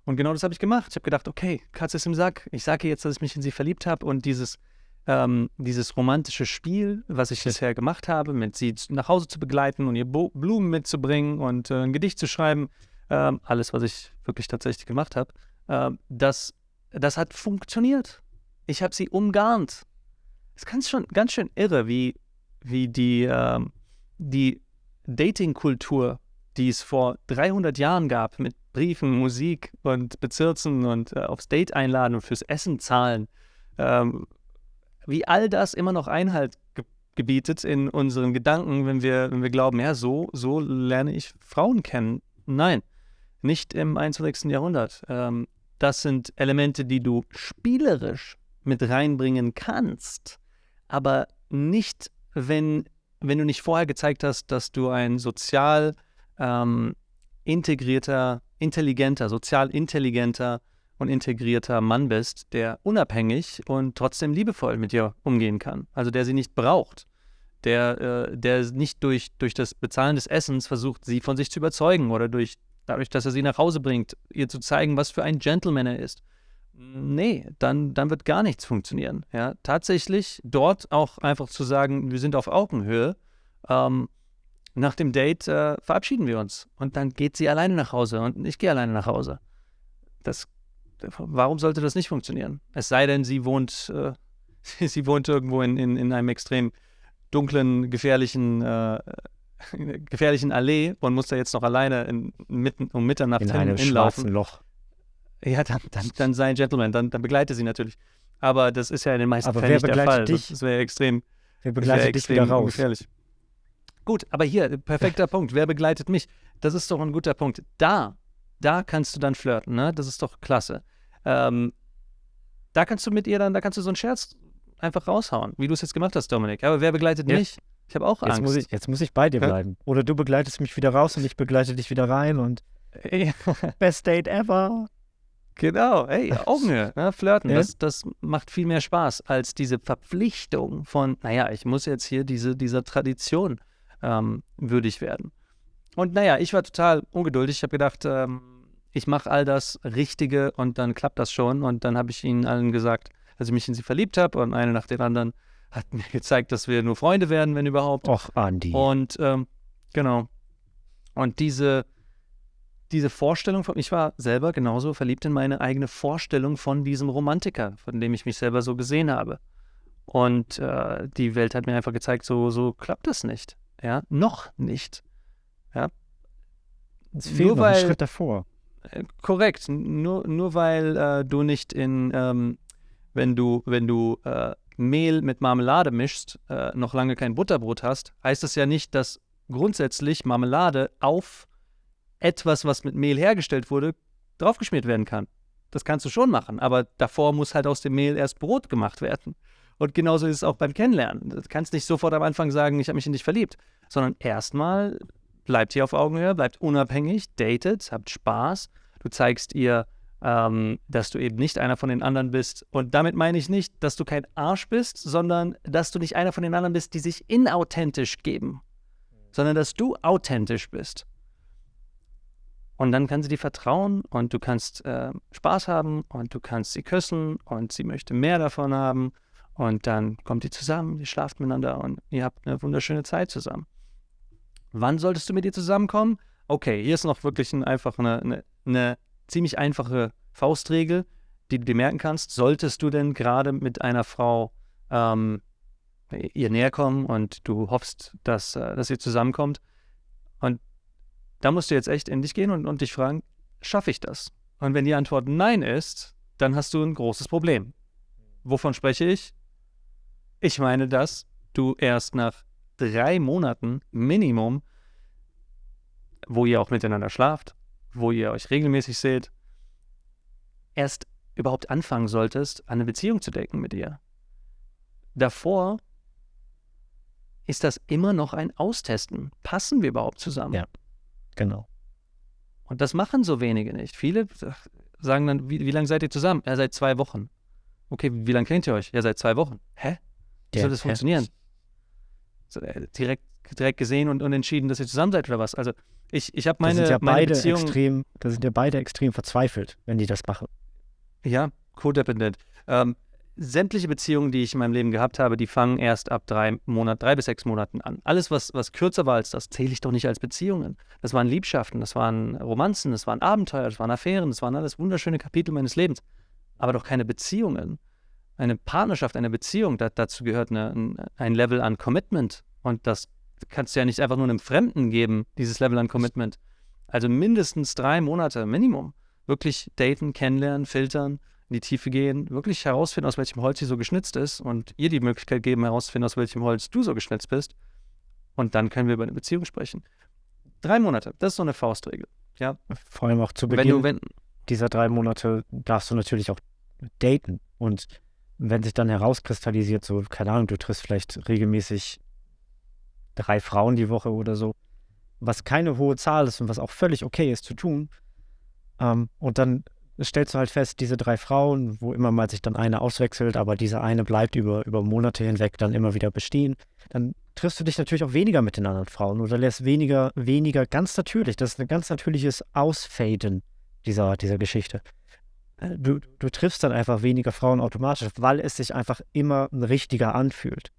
Und genau das habe ich gemacht. Ich habe gedacht, okay, Katze ist im Sack. Ich sage ihr jetzt, dass ich mich in sie verliebt habe und dieses, ähm, dieses romantische Spiel, was ich bisher gemacht habe, mit sie nach Hause zu begleiten und ihr Bo Blumen mitzubringen und äh, ein Gedicht zu schreiben, ähm, alles, was ich wirklich tatsächlich gemacht habe, ähm, das, das hat funktioniert. Ich habe sie umgarnt. Es ist ganz, schon, ganz schön irre, wie, wie die, ähm, die Dating-Kultur, die es vor 300 Jahren gab, mit Briefen, Musik und Bezirzen und äh, aufs Date einladen und fürs Essen zahlen, ähm, wie all das immer noch Einhalt ge gebietet in unseren Gedanken, wenn wir, wenn wir glauben, ja, so, so lerne ich Frauen kennen. Nein, nicht im 21. Jahrhundert. Ähm, das sind Elemente, die du spielerisch mit reinbringen kannst, aber nicht, wenn, wenn du nicht vorher gezeigt hast, dass du ein sozial ähm, integrierter, intelligenter, sozial intelligenter und integrierter Mann bist, der unabhängig und trotzdem liebevoll mit dir umgehen kann. Also der sie nicht braucht. Der, äh, der nicht durch, durch das Bezahlen des Essens versucht, sie von sich zu überzeugen oder durch dadurch, dass er sie nach Hause bringt, ihr zu zeigen, was für ein Gentleman er ist. Nee, dann, dann wird gar nichts funktionieren. Ja, tatsächlich dort auch einfach zu sagen, wir sind auf Augenhöhe. Ähm, nach dem Date äh, verabschieden wir uns und dann geht sie alleine nach Hause und ich gehe alleine nach Hause. Das, warum sollte das nicht funktionieren? Es sei denn, sie wohnt, äh, sie wohnt irgendwo in, in, in einem extrem dunklen, gefährlichen, äh, gefährlichen Allee und muss da jetzt noch alleine in, mitten, um Mitternacht in hin, einem hinlaufen. schwarzen Loch. Ja, dann, dann, dann sei ein Gentleman, dann, dann begleite sie natürlich. Aber das ist ja in den meisten Aber Fällen wer nicht der Fall. begleitet dich? Das wäre extrem, Wer das wär begleitet dich extrem wieder raus? gefährlich. Gut, aber hier, perfekter Punkt. Wer begleitet mich? Das ist doch ein guter Punkt. Da, da kannst du dann flirten, ne? Das ist doch klasse. Ähm, da kannst du mit ihr dann, da kannst du so einen Scherz einfach raushauen, wie du es jetzt gemacht hast, Dominik. Aber wer begleitet Ja. mich? Ich habe auch Jetzt Angst. muss, ich, jetzt muss ich bei dir bleiben. Oder du begleitest mich wieder raus und ich begleite dich wieder rein und best date ever. Genau, hey, Augenhöhe, ne? Flirten, Ja. das, das macht viel mehr Spaß als diese Verpflichtung von, naja, ich muss jetzt hier diese, dieser Tradition ähm, würdig werden. Und naja, ich war total ungeduldig. Ich habe gedacht, ähm, ich mache all das Richtige und dann klappt das schon. Und dann habe ich ihnen allen gesagt, dass ich mich in sie verliebt habe. Und eine nach der anderen hat mir gezeigt, dass wir nur Freunde werden, wenn überhaupt. Och, Andi. Und ähm, genau. Und diese, diese Vorstellung von, ich war selber genauso verliebt in meine eigene Vorstellung von diesem Romantiker, von dem ich mich selber so gesehen habe. Und äh, die Welt hat mir einfach gezeigt, so, so klappt das nicht. Ja, noch nicht. es nur fehlt noch ein weil- Schritt davor. Äh, korrekt. Nur, nur weil äh, du nicht in, ähm, wenn du, wenn du äh, Mehl mit Marmelade mischst, äh, noch lange kein Butterbrot hast, heißt das ja nicht, dass grundsätzlich Marmelade auf etwas, was mit Mehl hergestellt wurde, draufgeschmiert werden kann. Das kannst du schon machen, aber davor muss halt aus dem Mehl erst Brot gemacht werden. Und genauso ist es auch beim Kennenlernen. Du kannst nicht sofort am Anfang sagen, ich habe mich in dich verliebt, sondern erstmal bleibt hier auf Augenhöhe, bleibt unabhängig, datet, habt Spaß. Du zeigst ihr, ähm, dass du eben nicht einer von den anderen bist. Und damit meine ich nicht, dass du kein Arsch bist, sondern dass du nicht einer von den anderen bist, die sich inauthentisch geben, sondern dass du authentisch bist. Und dann kann sie dir vertrauen und du kannst äh, Spaß haben und du kannst sie küssen und sie möchte mehr davon haben. Und dann kommt ihr zusammen, ihr schlaft miteinander und ihr habt eine wunderschöne Zeit zusammen. Wann solltest du mit ihr zusammenkommen? Okay, hier ist noch wirklich ein, einfach eine, eine, eine ziemlich einfache Faustregel, die du dir merken kannst. Solltest du denn gerade mit einer Frau ähm, ihr näher kommen und du hoffst, dass, äh, dass ihr zusammenkommt. Und da musst du jetzt echt in dich gehen und, und dich fragen, schaffe ich das? Und wenn die Antwort Nein ist, dann hast du ein großes Problem. Wovon spreche ich? Ich meine, dass du erst nach drei Monaten Minimum, wo ihr auch miteinander schlaft, wo ihr euch regelmäßig seht, erst überhaupt anfangen solltest, eine Beziehung zu denken mit ihr. Davor ist das immer noch ein Austesten. Passen wir überhaupt zusammen? Ja. Genau. Und das machen so wenige nicht. Viele sagen dann, wie, wie lange seid ihr zusammen? Ja, seit zwei Wochen. Okay, wie lange kennt ihr euch? Ja, seit zwei Wochen. Hä? Wie soll das hä? funktionieren? So, äh, direkt, direkt gesehen und, und entschieden, dass ihr zusammen seid oder was? Also ich, ich habe Da meine, sind ja meine beide Beziehung, extrem, da sind ja beide extrem verzweifelt, wenn die das machen. ja, codependent. Ähm, sämtliche Beziehungen, die ich in meinem Leben gehabt habe, die fangen erst ab drei Monat, drei bis sechs Monaten an. Alles, was, was kürzer war als das, zähle ich doch nicht als Beziehungen. Das waren Liebschaften, das waren Romanzen, das waren Abenteuer, das waren Affären, das waren alles wunderschöne Kapitel meines Lebens. Aber doch keine Beziehungen. Eine Partnerschaft, eine Beziehung, da, dazu gehört eine, ein, Level an Commitment. Und das kannst du ja nicht einfach nur einem Fremden geben, dieses Level an Commitment. Also mindestens drei Monate, Minimum. Wirklich daten, kennenlernen, filtern, in die Tiefe gehen, wirklich herausfinden, aus welchem Holz sie so geschnitzt ist und ihr die Möglichkeit geben, herauszufinden, aus welchem Holz du so geschnitzt bist. Und dann können wir über eine Beziehung sprechen. Drei Monate, das ist so eine Faustregel. Vor allem auch zu Wenn Beginn du, wenn, dieser drei Monate darfst du natürlich auch daten. Und wenn sich dann herauskristallisiert, so, keine Ahnung, du triffst vielleicht regelmäßig drei Frauen die Woche oder so, was keine hohe Zahl ist und was auch völlig okay ist zu tun. Ähm, und dann stellst du halt fest, diese drei Frauen, wo immer mal sich dann eine auswechselt, aber diese eine bleibt über, über Monate hinweg dann immer wieder bestehen, dann triffst du dich natürlich auch weniger mit den anderen Frauen oder lässt weniger, weniger ganz natürlich. Das ist ein ganz natürliches Ausfaden dieser, dieser Geschichte. Äh, du, du triffst dann einfach weniger Frauen automatisch, weil es sich einfach immer richtiger anfühlt.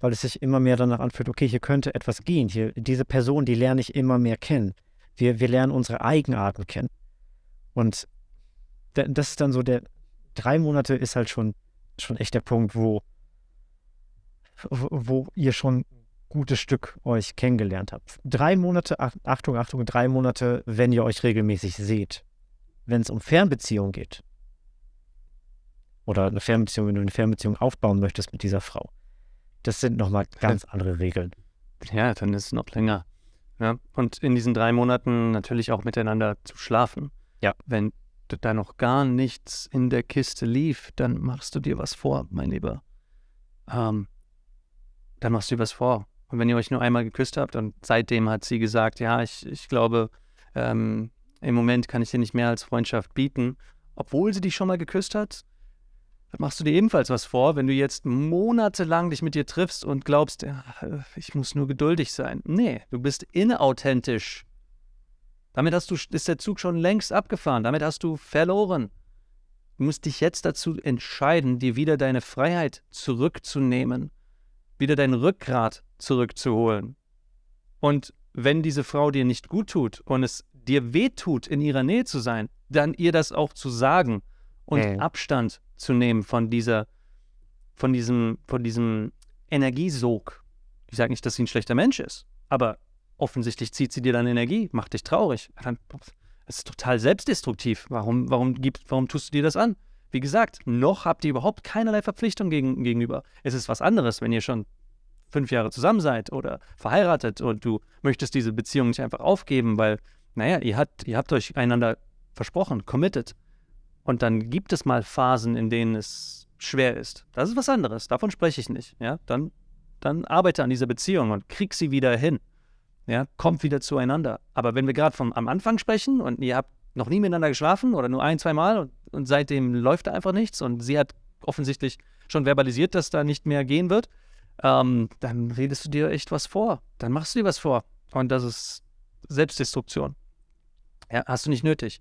Weil es sich immer mehr danach anfühlt, okay, hier könnte etwas gehen. Hier, diese Person, die lerne ich immer mehr kennen. Wir, wir lernen unsere Eigenarten kennen. Und das ist dann so der, drei Monate ist halt schon, schon echt der Punkt, wo, wo ihr schon ein gutes Stück euch kennengelernt habt. Drei Monate, Achtung, Achtung, drei Monate, wenn ihr euch regelmäßig seht. Wenn es um Fernbeziehung geht, oder eine Fernbeziehung, wenn du eine Fernbeziehung aufbauen möchtest mit dieser Frau, das sind nochmal ganz andere Regeln. Ja, dann ist es noch länger. Ja, und in diesen drei Monaten natürlich auch miteinander zu schlafen. Ja. Wenn da noch gar nichts in der Kiste lief, dann machst du dir was vor, mein Lieber. Ähm, dann machst du dir was vor. Und wenn ihr euch nur einmal geküsst habt und seitdem hat sie gesagt, ja, ich, ich glaube, ähm, im Moment kann ich dir nicht mehr als Freundschaft bieten, obwohl sie dich schon mal geküsst hat, dann machst du dir ebenfalls was vor, wenn du jetzt monatelang dich mit dir triffst und glaubst, ja, ich muss nur geduldig sein. Nee, du bist inauthentisch damit hast du, ist der Zug schon längst abgefahren. Damit hast du verloren. Du musst dich jetzt dazu entscheiden, dir wieder deine Freiheit zurückzunehmen, wieder dein Rückgrat zurückzuholen. Und wenn diese Frau dir nicht gut tut und es dir wehtut, in ihrer Nähe zu sein, dann ihr das auch zu sagen und hey. Abstand zu nehmen von dieser, von diesem, von diesem Energiesog. Ich sage nicht, dass sie ein schlechter Mensch ist, aber offensichtlich zieht sie dir dann Energie, macht dich traurig. Das ist total selbstdestruktiv. Warum, warum, gibt, warum tust du dir das an? Wie gesagt, noch habt ihr überhaupt keinerlei Verpflichtung gegen, gegenüber. Es ist was anderes, wenn ihr schon fünf Jahre zusammen seid oder verheiratet und du möchtest diese Beziehung nicht einfach aufgeben, weil, naja, ihr habt, ihr habt euch einander versprochen, committed. Und dann gibt es mal Phasen, in denen es schwer ist. Das ist was anderes. Davon spreche ich nicht. Ja, dann, dann arbeite an dieser Beziehung und krieg sie wieder hin ja, kommt wieder zueinander. Aber wenn wir gerade am Anfang sprechen und ihr habt noch nie miteinander geschlafen oder nur ein, zwei Mal und, und seitdem läuft da einfach nichts und sie hat offensichtlich schon verbalisiert, dass da nicht mehr gehen wird, ähm, dann redest du dir echt was vor. Dann machst du dir was vor. Und das ist Selbstdestruktion. Ja, hast du nicht nötig.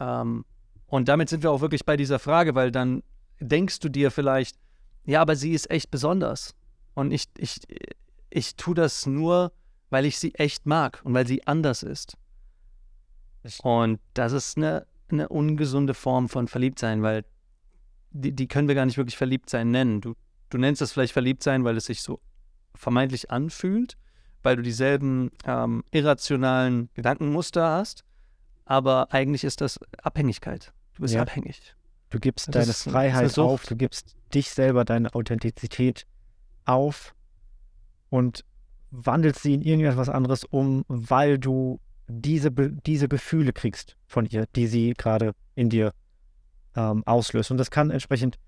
Ähm, und damit sind wir auch wirklich bei dieser Frage, weil dann denkst du dir vielleicht, ja, aber sie ist echt besonders. Und ich, ich, ich tue das nur, weil ich sie echt mag und weil sie anders ist. Und das ist eine, eine ungesunde Form von Verliebtsein, weil die, die können wir gar nicht wirklich Verliebtsein nennen. Du, du nennst das vielleicht Verliebtsein, weil es sich so vermeintlich anfühlt, weil du dieselben ähm, irrationalen Gedankenmuster hast, aber eigentlich ist das Abhängigkeit. Du bist ja. abhängig. Du gibst das deine ist, Freiheit auf, du gibst dich selber, deine Authentizität auf und wandelst sie in irgendetwas anderes um, weil du diese, diese Gefühle kriegst von ihr, die sie gerade in dir ähm, auslöst. Und das kann entsprechend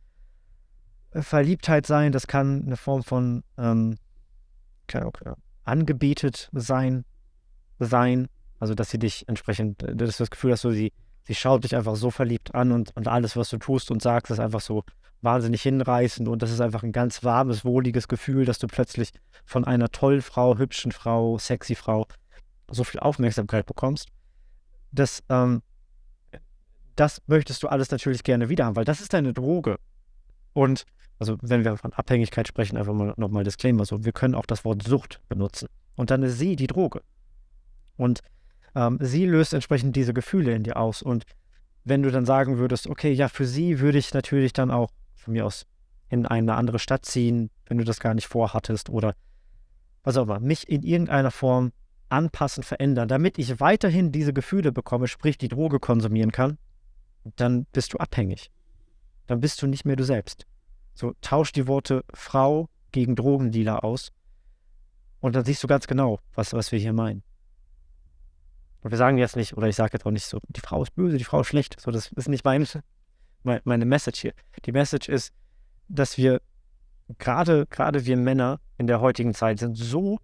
äh, Verliebtheit sein, das kann eine Form von ähm, okay, angebetet sein, sein. Also, dass sie dich entsprechend, äh, das ist das Gefühl, dass du sie, sie schaut dich einfach so verliebt an und, und alles, was du tust und sagst, ist einfach so wahnsinnig hinreißend und das ist einfach ein ganz warmes, wohliges Gefühl, dass du plötzlich von einer tollen Frau, hübschen Frau, sexy Frau so viel Aufmerksamkeit bekommst. Das, ähm, das möchtest du alles natürlich gerne wieder haben, weil das ist deine Droge. Und also wenn wir von Abhängigkeit sprechen, einfach mal nochmal Disclaimer, so wir können auch das Wort Sucht benutzen. Und dann ist sie die Droge. Und ähm, sie löst entsprechend diese Gefühle in dir aus. Und wenn du dann sagen würdest, okay, ja, für sie würde ich natürlich dann auch von mir aus in eine andere Stadt ziehen, wenn du das gar nicht vorhattest oder was auch immer, mich in irgendeiner Form anpassen, verändern, damit ich weiterhin diese Gefühle bekomme, sprich die Droge konsumieren kann, dann bist du abhängig. Dann bist du nicht mehr du selbst. So, tausch die Worte Frau gegen Drogendealer aus und dann siehst du ganz genau, was, was wir hier meinen. Und wir sagen jetzt nicht, oder ich sage jetzt auch nicht so, die Frau ist böse, die Frau ist schlecht. So, das ist nicht mein, meine Message hier. Die Message ist, dass wir gerade, gerade wir Männer in der heutigen Zeit sind so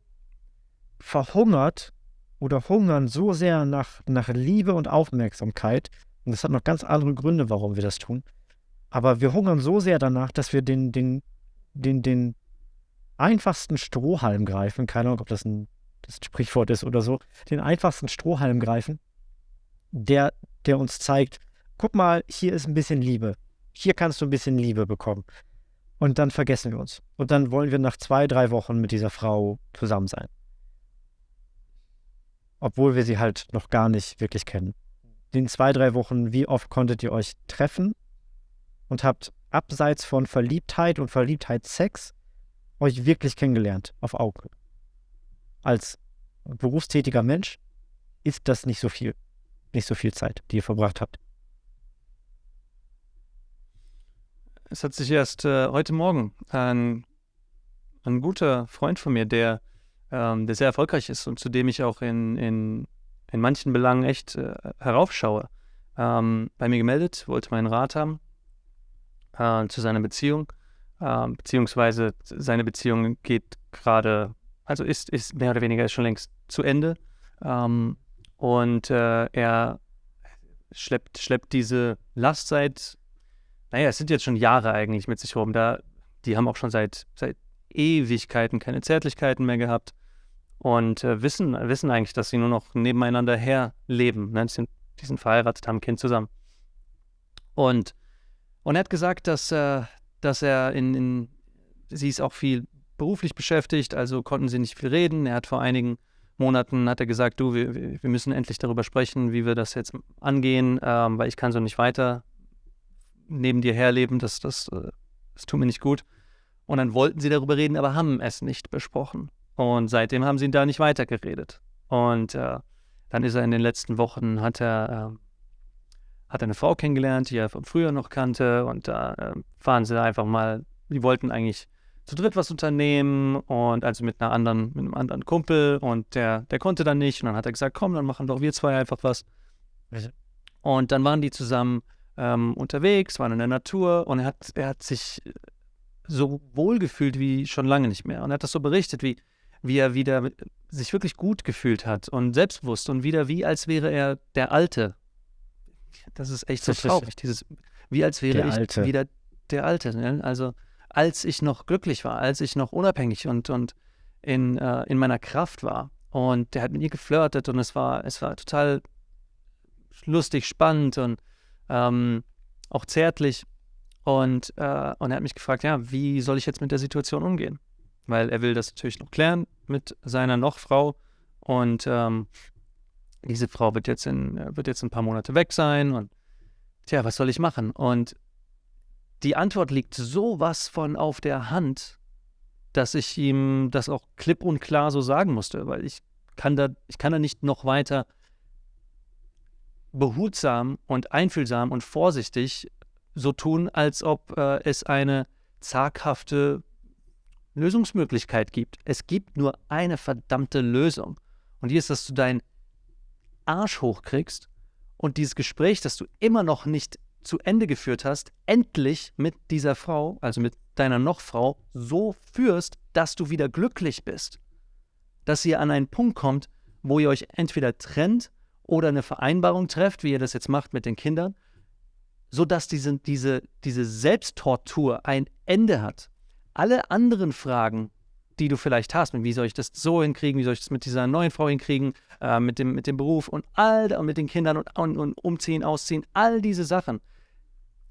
verhungert oder hungern so sehr nach, nach Liebe und Aufmerksamkeit. Und das hat noch ganz andere Gründe, warum wir das tun. Aber wir hungern so sehr danach, dass wir den, den, den, den einfachsten Strohhalm greifen, keine Ahnung, ob das ein, das ein Sprichwort ist oder so, den einfachsten Strohhalm greifen, der, der uns zeigt, guck mal, hier ist ein bisschen Liebe. Hier kannst du ein bisschen Liebe bekommen. Und dann vergessen wir uns. Und dann wollen wir nach zwei, drei Wochen mit dieser Frau zusammen sein. Obwohl wir sie halt noch gar nicht wirklich kennen. In zwei, drei Wochen, wie oft konntet ihr euch treffen und habt abseits von Verliebtheit und Verliebtheitssex euch wirklich kennengelernt auf Augenhöhe? Als berufstätiger Mensch ist das nicht so viel, nicht so viel Zeit, die ihr verbracht habt. Es hat sich erst äh, heute Morgen ein, ein guter Freund von mir, der, ähm, der sehr erfolgreich ist und zu dem ich auch in, in, in manchen Belangen echt äh, heraufschaue, ähm, bei mir gemeldet, wollte meinen Rat haben äh, zu seiner Beziehung. Ähm, beziehungsweise seine Beziehung geht gerade, also ist, ist mehr oder weniger schon längst zu Ende. Ähm, und äh, er schleppt, schleppt diese Last seit naja, es sind jetzt schon Jahre eigentlich mit sich rum. Da, die haben auch schon seit, seit Ewigkeiten keine Zärtlichkeiten mehr gehabt und äh, wissen, wissen eigentlich, dass sie nur noch nebeneinander herleben. Ne? Die, sind, die sind verheiratet, haben ein Kind zusammen. Und, und er hat gesagt, dass, äh, dass er in, in, sie ist auch viel beruflich beschäftigt, also konnten sie nicht viel reden. Er hat vor einigen Monaten hat er gesagt, du, wir, wir müssen endlich darüber sprechen, wie wir das jetzt angehen, ähm, weil ich kann so nicht weiter neben dir herleben, das, das, äh, das tut mir nicht gut. Und dann wollten sie darüber reden, aber haben es nicht besprochen. Und seitdem haben sie da nicht weitergeredet. Und äh, dann ist er in den letzten Wochen, hat er, äh, hat eine Frau kennengelernt, die er von früher noch kannte. Und da äh, fahren sie einfach mal, die wollten eigentlich zu dritt was unternehmen und also mit einer anderen, mit einem anderen Kumpel und der, der konnte dann nicht. Und dann hat er gesagt, komm, dann machen doch wir zwei einfach was. Und dann waren die zusammen ähm, unterwegs, waren in der Natur und er hat, er hat sich so wohl gefühlt wie schon lange nicht mehr. Und er hat das so berichtet, wie, wie er wieder sich wirklich gut gefühlt hat und selbstbewusst und wieder wie als wäre er der Alte. Das ist echt so traurig, dieses, wie als wäre der ich Alte. wieder der Alte. Ne? Also als ich noch glücklich war, als ich noch unabhängig und, und in, äh, in meiner Kraft war. Und der hat mit ihr geflirtet und es war, es war total lustig, spannend und ähm, auch zärtlich. Und, äh, und er hat mich gefragt, ja, wie soll ich jetzt mit der Situation umgehen? Weil er will das natürlich noch klären mit seiner Nochfrau. Und ähm, diese Frau wird jetzt, in, wird jetzt ein paar Monate weg sein. Und tja, was soll ich machen? Und die Antwort liegt sowas von auf der Hand, dass ich ihm das auch klipp und klar so sagen musste, weil ich kann da, ich kann da nicht noch weiter behutsam und einfühlsam und vorsichtig so tun, als ob äh, es eine zaghafte Lösungsmöglichkeit gibt. Es gibt nur eine verdammte Lösung. Und die ist, dass du deinen Arsch hochkriegst und dieses Gespräch, das du immer noch nicht zu Ende geführt hast, endlich mit dieser Frau, also mit deiner Nochfrau, so führst, dass du wieder glücklich bist. Dass ihr an einen Punkt kommt, wo ihr euch entweder trennt oder eine Vereinbarung trefft, wie ihr das jetzt macht mit den Kindern, sodass diese, diese, diese Selbsttortur ein Ende hat. Alle anderen Fragen, die du vielleicht hast, wie soll ich das so hinkriegen, wie soll ich das mit dieser neuen Frau hinkriegen, äh, mit, dem, mit dem Beruf und all und mit den Kindern und, und, und umziehen, ausziehen, all diese Sachen.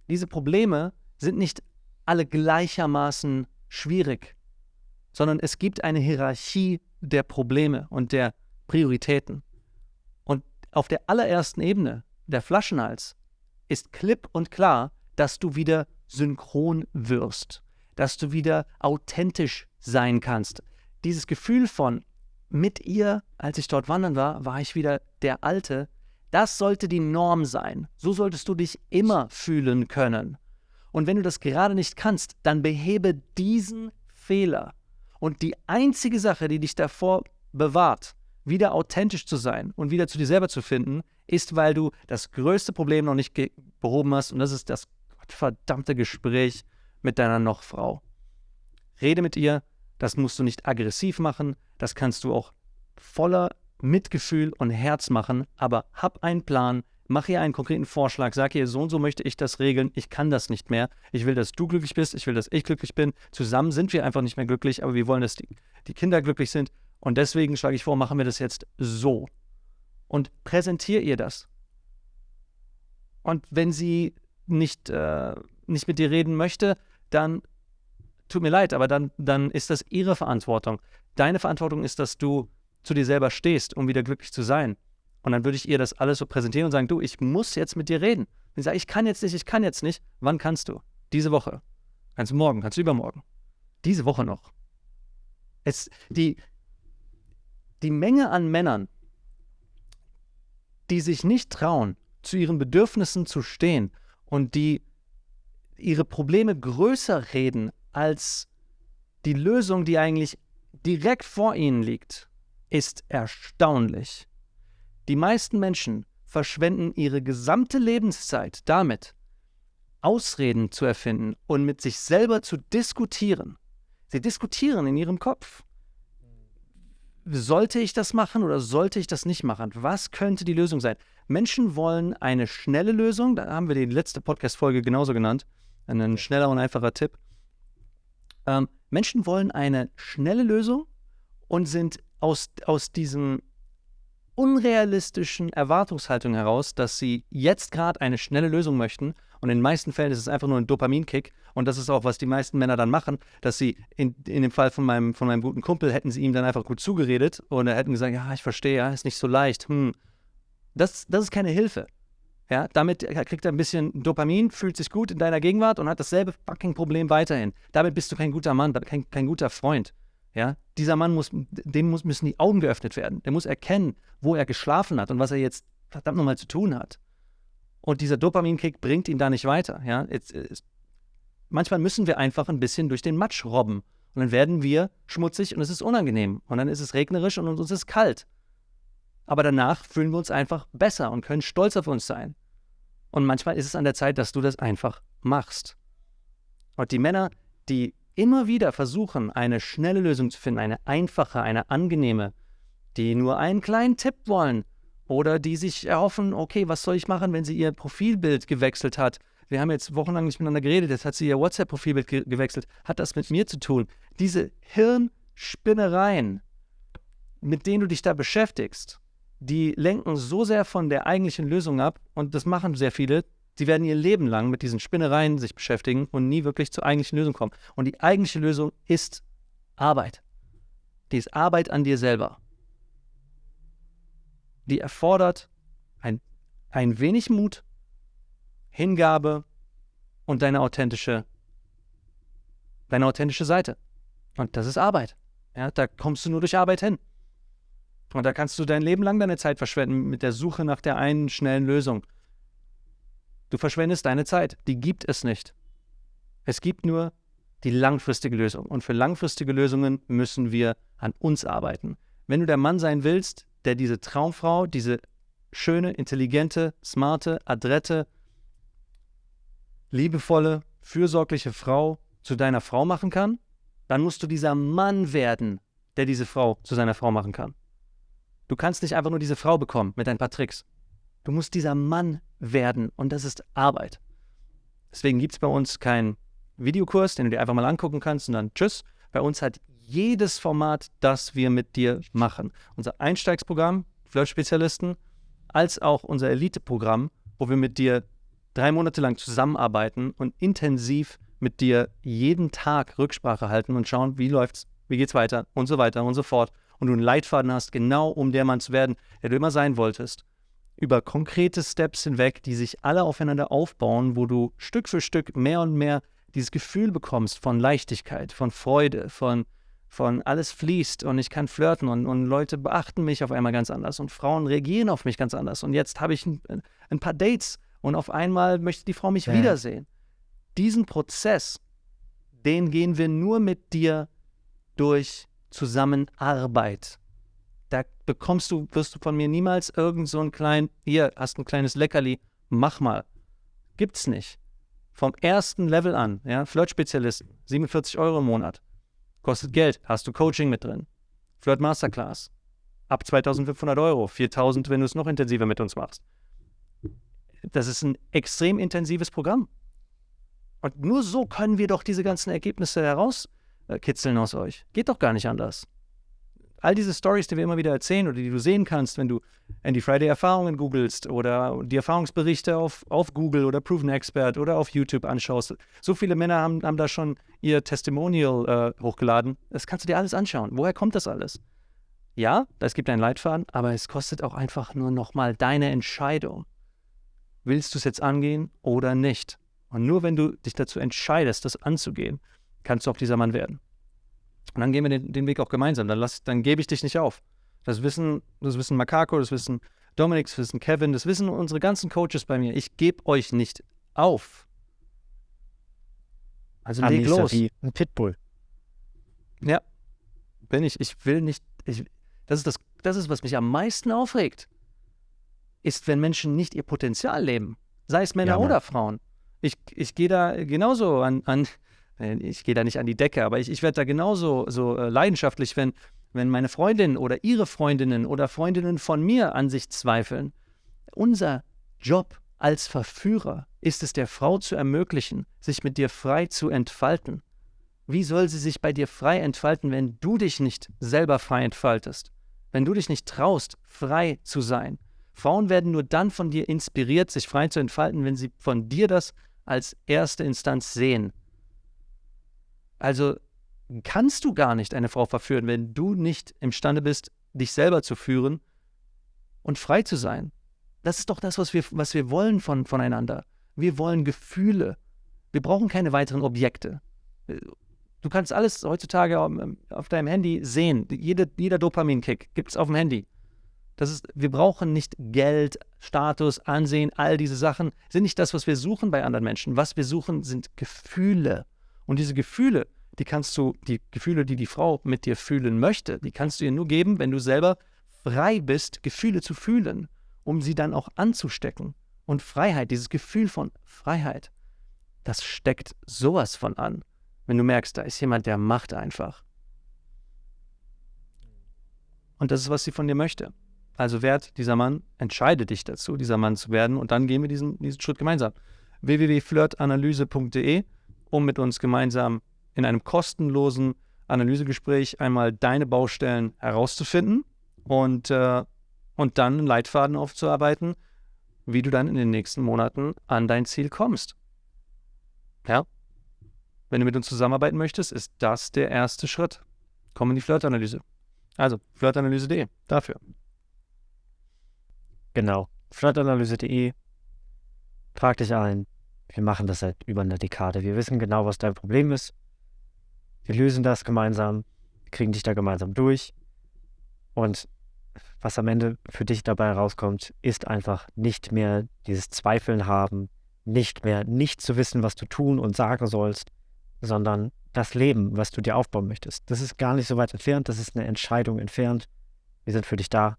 Diese Probleme sind nicht alle gleichermaßen schwierig, sondern es gibt eine Hierarchie der Probleme und der Prioritäten auf der allerersten Ebene, der Flaschenhals, ist klipp und klar, dass du wieder synchron wirst, dass du wieder authentisch sein kannst. Dieses Gefühl von mit ihr, als ich dort wandern war, war ich wieder der Alte, das sollte die Norm sein. So solltest du dich immer fühlen können. Und wenn du das gerade nicht kannst, dann behebe diesen Fehler. Und die einzige Sache, die dich davor bewahrt, wieder authentisch zu sein und wieder zu dir selber zu finden, ist, weil du das größte Problem noch nicht behoben hast und das ist das verdammte Gespräch mit deiner Nochfrau. Rede mit ihr, das musst du nicht aggressiv machen, das kannst du auch voller Mitgefühl und Herz machen, aber hab einen Plan, Mach ihr einen konkreten Vorschlag, sag ihr, so und so möchte ich das regeln, ich kann das nicht mehr. Ich will, dass du glücklich bist, ich will, dass ich glücklich bin. Zusammen sind wir einfach nicht mehr glücklich, aber wir wollen, dass die, die Kinder glücklich sind. Und deswegen schlage ich vor, machen wir das jetzt so. Und präsentiere ihr das. Und wenn sie nicht, äh, nicht mit dir reden möchte, dann tut mir leid, aber dann, dann ist das ihre Verantwortung. Deine Verantwortung ist, dass du zu dir selber stehst, um wieder glücklich zu sein. Und dann würde ich ihr das alles so präsentieren und sagen, du, ich muss jetzt mit dir reden. Und ich sage, ich kann jetzt nicht, ich kann jetzt nicht. Wann kannst du? Diese Woche. Kannst du morgen, kannst du übermorgen. Diese Woche noch. Es, die, die Menge an Männern, die sich nicht trauen, zu ihren Bedürfnissen zu stehen und die ihre Probleme größer reden als die Lösung, die eigentlich direkt vor ihnen liegt, ist erstaunlich. Die meisten Menschen verschwenden ihre gesamte Lebenszeit damit, Ausreden zu erfinden und mit sich selber zu diskutieren. Sie diskutieren in ihrem Kopf. Sollte ich das machen oder sollte ich das nicht machen? Was könnte die Lösung sein? Menschen wollen eine schnelle Lösung, da haben wir die letzte Podcast-Folge genauso genannt, ein schneller und einfacher Tipp. Ähm, Menschen wollen eine schnelle Lösung und sind aus, aus diesem unrealistischen Erwartungshaltung heraus, dass sie jetzt gerade eine schnelle Lösung möchten. Und in den meisten Fällen ist es einfach nur ein Dopaminkick. Und das ist auch, was die meisten Männer dann machen, dass sie in, in dem Fall von meinem, von meinem guten Kumpel hätten sie ihm dann einfach gut zugeredet und er hätten gesagt, ja, ich verstehe, ja, ist nicht so leicht. Hm. Das, das ist keine Hilfe. Ja, damit kriegt er ein bisschen Dopamin, fühlt sich gut in deiner Gegenwart und hat dasselbe fucking Problem weiterhin. Damit bist du kein guter Mann, kein, kein guter Freund. Ja, dieser Mann muss, dem muss, müssen die Augen geöffnet werden. Der muss erkennen, wo er geschlafen hat und was er jetzt verdammt nochmal zu tun hat. Und dieser Dopaminkick bringt ihn da nicht weiter. Ja, jetzt, jetzt, manchmal müssen wir einfach ein bisschen durch den Matsch robben. Und dann werden wir schmutzig und es ist unangenehm. Und dann ist es regnerisch und uns ist kalt. Aber danach fühlen wir uns einfach besser und können stolz auf uns sein. Und manchmal ist es an der Zeit, dass du das einfach machst. Und die Männer, die immer wieder versuchen, eine schnelle Lösung zu finden, eine einfache, eine angenehme, die nur einen kleinen Tipp wollen oder die sich erhoffen, okay, was soll ich machen, wenn sie ihr Profilbild gewechselt hat? Wir haben jetzt wochenlang nicht miteinander geredet, jetzt hat sie ihr WhatsApp-Profilbild ge gewechselt. Hat das mit mir zu tun? Diese Hirnspinnereien, mit denen du dich da beschäftigst, die lenken so sehr von der eigentlichen Lösung ab und das machen sehr viele, Sie werden ihr Leben lang mit diesen Spinnereien sich beschäftigen und nie wirklich zur eigentlichen Lösung kommen. Und die eigentliche Lösung ist Arbeit. Die ist Arbeit an dir selber. Die erfordert ein, ein wenig Mut, Hingabe und deine authentische, deine authentische Seite. Und das ist Arbeit. Ja, da kommst du nur durch Arbeit hin. Und da kannst du dein Leben lang deine Zeit verschwenden mit der Suche nach der einen schnellen Lösung. Du verschwendest deine Zeit. Die gibt es nicht. Es gibt nur die langfristige Lösung. Und für langfristige Lösungen müssen wir an uns arbeiten. Wenn du der Mann sein willst, der diese Traumfrau, diese schöne, intelligente, smarte, adrette, liebevolle, fürsorgliche Frau zu deiner Frau machen kann, dann musst du dieser Mann werden, der diese Frau zu seiner Frau machen kann. Du kannst nicht einfach nur diese Frau bekommen mit ein paar Tricks. Du musst dieser Mann werden und das ist Arbeit. Deswegen gibt es bei uns keinen Videokurs, den du dir einfach mal angucken kannst und dann tschüss. Bei uns hat jedes Format, das wir mit dir machen. Unser Einsteigsprogramm, Flirt-Spezialisten, als auch unser Elite-Programm, wo wir mit dir drei Monate lang zusammenarbeiten und intensiv mit dir jeden Tag Rücksprache halten und schauen, wie läuft's, wie geht's weiter und so weiter und so fort. Und du einen Leitfaden hast, genau um der Mann zu werden, der du immer sein wolltest über konkrete Steps hinweg, die sich alle aufeinander aufbauen, wo du Stück für Stück mehr und mehr dieses Gefühl bekommst von Leichtigkeit, von Freude, von, von alles fließt und ich kann flirten und, und Leute beachten mich auf einmal ganz anders und Frauen reagieren auf mich ganz anders. Und jetzt habe ich ein, ein, paar Dates und auf einmal möchte die Frau mich ja. wiedersehen. Diesen Prozess, den gehen wir nur mit dir durch Zusammenarbeit bekommst du, wirst du von mir niemals irgend so ein klein, hier hast ein kleines Leckerli, mach mal. Gibt's nicht. Vom ersten Level an, ja, Flirt-Spezialist, 47 Euro im Monat. Kostet Geld, hast du Coaching mit drin. Flirt Masterclass, ab 2500 Euro, 4000, wenn du es noch intensiver mit uns machst. das ist ein extrem intensives Programm. Und nur so können wir doch diese ganzen Ergebnisse herauskitzeln aus euch. Geht doch gar nicht anders all diese Stories, die wir immer wieder erzählen oder die du sehen kannst, wenn du Andy Friday Erfahrungen googelst oder die Erfahrungsberichte auf, auf Google oder Proven Expert oder auf YouTube anschaust. So viele Männer haben, haben da schon ihr Testimonial äh, hochgeladen. Das kannst du dir alles anschauen. Woher kommt das alles? Ja, es gibt einen Leitfaden, aber es kostet auch einfach nur nochmal deine Entscheidung. Willst du es jetzt angehen oder nicht? Und nur wenn du dich dazu entscheidest, das anzugehen, kannst du auch dieser Mann werden. Und dann gehen wir den, den Weg auch gemeinsam. Dann, lass, dann gebe ich dich nicht auf. Das wissen, das wissen Makako, das wissen Dominik, das wissen Kevin, das wissen unsere ganzen Coaches bei mir. Ich gebe euch nicht auf. Also leg los. Wie ein Pitbull. Ja, bin ich. Ich will nicht. Ich, das, ist das, das ist, was mich am meisten aufregt. Ist, wenn Menschen nicht ihr Potenzial leben. Sei es Männer ja, oder Frauen. Ich, ich gehe da genauso an, an ich gehe da nicht an die Decke, aber ich, ich werde da genauso so äh, leidenschaftlich, wenn, wenn meine Freundin oder ihre Freundinnen oder Freundinnen von mir an sich zweifeln. Unser Job als Verführer ist es der Frau zu ermöglichen, sich mit dir frei zu entfalten. Wie soll sie sich bei dir frei entfalten, wenn du dich nicht selber frei entfaltest? Wenn du dich nicht traust, frei zu sein? Frauen werden nur dann von dir inspiriert, sich frei zu entfalten, wenn sie von dir das als erste Instanz sehen. Also kannst du gar nicht eine Frau verführen, wenn du nicht imstande bist, dich selber zu führen und frei zu sein. Das ist doch das, was wir, was wir wollen von, voneinander. Wir wollen Gefühle. Wir brauchen keine weiteren Objekte. Du kannst alles heutzutage auf deinem Handy sehen. Jede, jeder Dopaminkick gibt es auf dem Handy. Das ist, wir brauchen nicht Geld, Status, Ansehen, all diese Sachen sind nicht das, was wir suchen bei anderen Menschen. Was wir suchen, sind Gefühle. Und diese Gefühle, die kannst du, die Gefühle, die die Frau mit dir fühlen möchte, die kannst du ihr nur geben, wenn du selber frei bist, Gefühle zu fühlen, um sie dann auch anzustecken. Und Freiheit, dieses Gefühl von Freiheit, das steckt sowas von an, wenn du merkst, da ist jemand, der macht einfach. Und das ist, was sie von dir möchte. Also werd dieser Mann, entscheide dich dazu, dieser Mann zu werden und dann gehen wir diesen, diesen Schritt gemeinsam. www.flirtanalyse.de um mit uns gemeinsam in einem kostenlosen Analysegespräch einmal deine Baustellen herauszufinden und, äh, und dann einen Leitfaden aufzuarbeiten, wie du dann in den nächsten Monaten an dein Ziel kommst. Ja? Wenn du mit uns zusammenarbeiten möchtest, ist das der erste Schritt. Komm in die Flirtanalyse. Also, flirtanalyse.de, dafür. Genau. Flirtanalyse.de. Trag dich ein. Wir machen das seit über einer Dekade. Wir wissen genau, was dein Problem ist. Wir lösen das gemeinsam, kriegen dich da gemeinsam durch. Und was am Ende für dich dabei rauskommt, ist einfach nicht mehr dieses Zweifeln haben, nicht mehr nicht zu wissen, was du tun und sagen sollst, sondern das Leben, was du dir aufbauen möchtest. Das ist gar nicht so weit entfernt, das ist eine Entscheidung entfernt. Wir sind für dich da.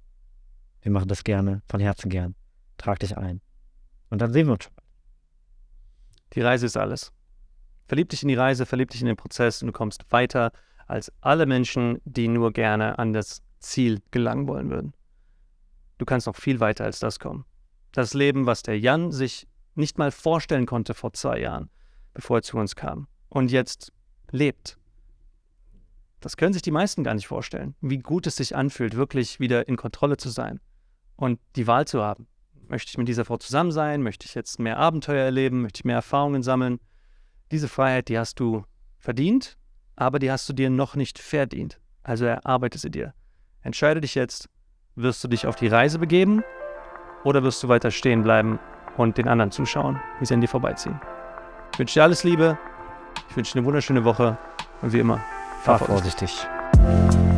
Wir machen das gerne, von Herzen gern. Trag dich ein. Und dann sehen wir uns schon. Die Reise ist alles. Verlieb dich in die Reise, verlieb dich in den Prozess und du kommst weiter als alle Menschen, die nur gerne an das Ziel gelangen wollen würden. Du kannst noch viel weiter als das kommen. Das Leben, was der Jan sich nicht mal vorstellen konnte vor zwei Jahren, bevor er zu uns kam und jetzt lebt. Das können sich die meisten gar nicht vorstellen, wie gut es sich anfühlt, wirklich wieder in Kontrolle zu sein und die Wahl zu haben. Möchte ich mit dieser Frau zusammen sein? Möchte ich jetzt mehr Abenteuer erleben? Möchte ich mehr Erfahrungen sammeln? Diese Freiheit, die hast du verdient, aber die hast du dir noch nicht verdient. Also erarbeite sie dir. Entscheide dich jetzt, wirst du dich auf die Reise begeben oder wirst du weiter stehen bleiben und den anderen zuschauen, wie sie an dir vorbeiziehen. Ich wünsche dir alles Liebe, ich wünsche dir eine wunderschöne Woche und wie immer, fahr, fahr vorsichtig. vorsichtig.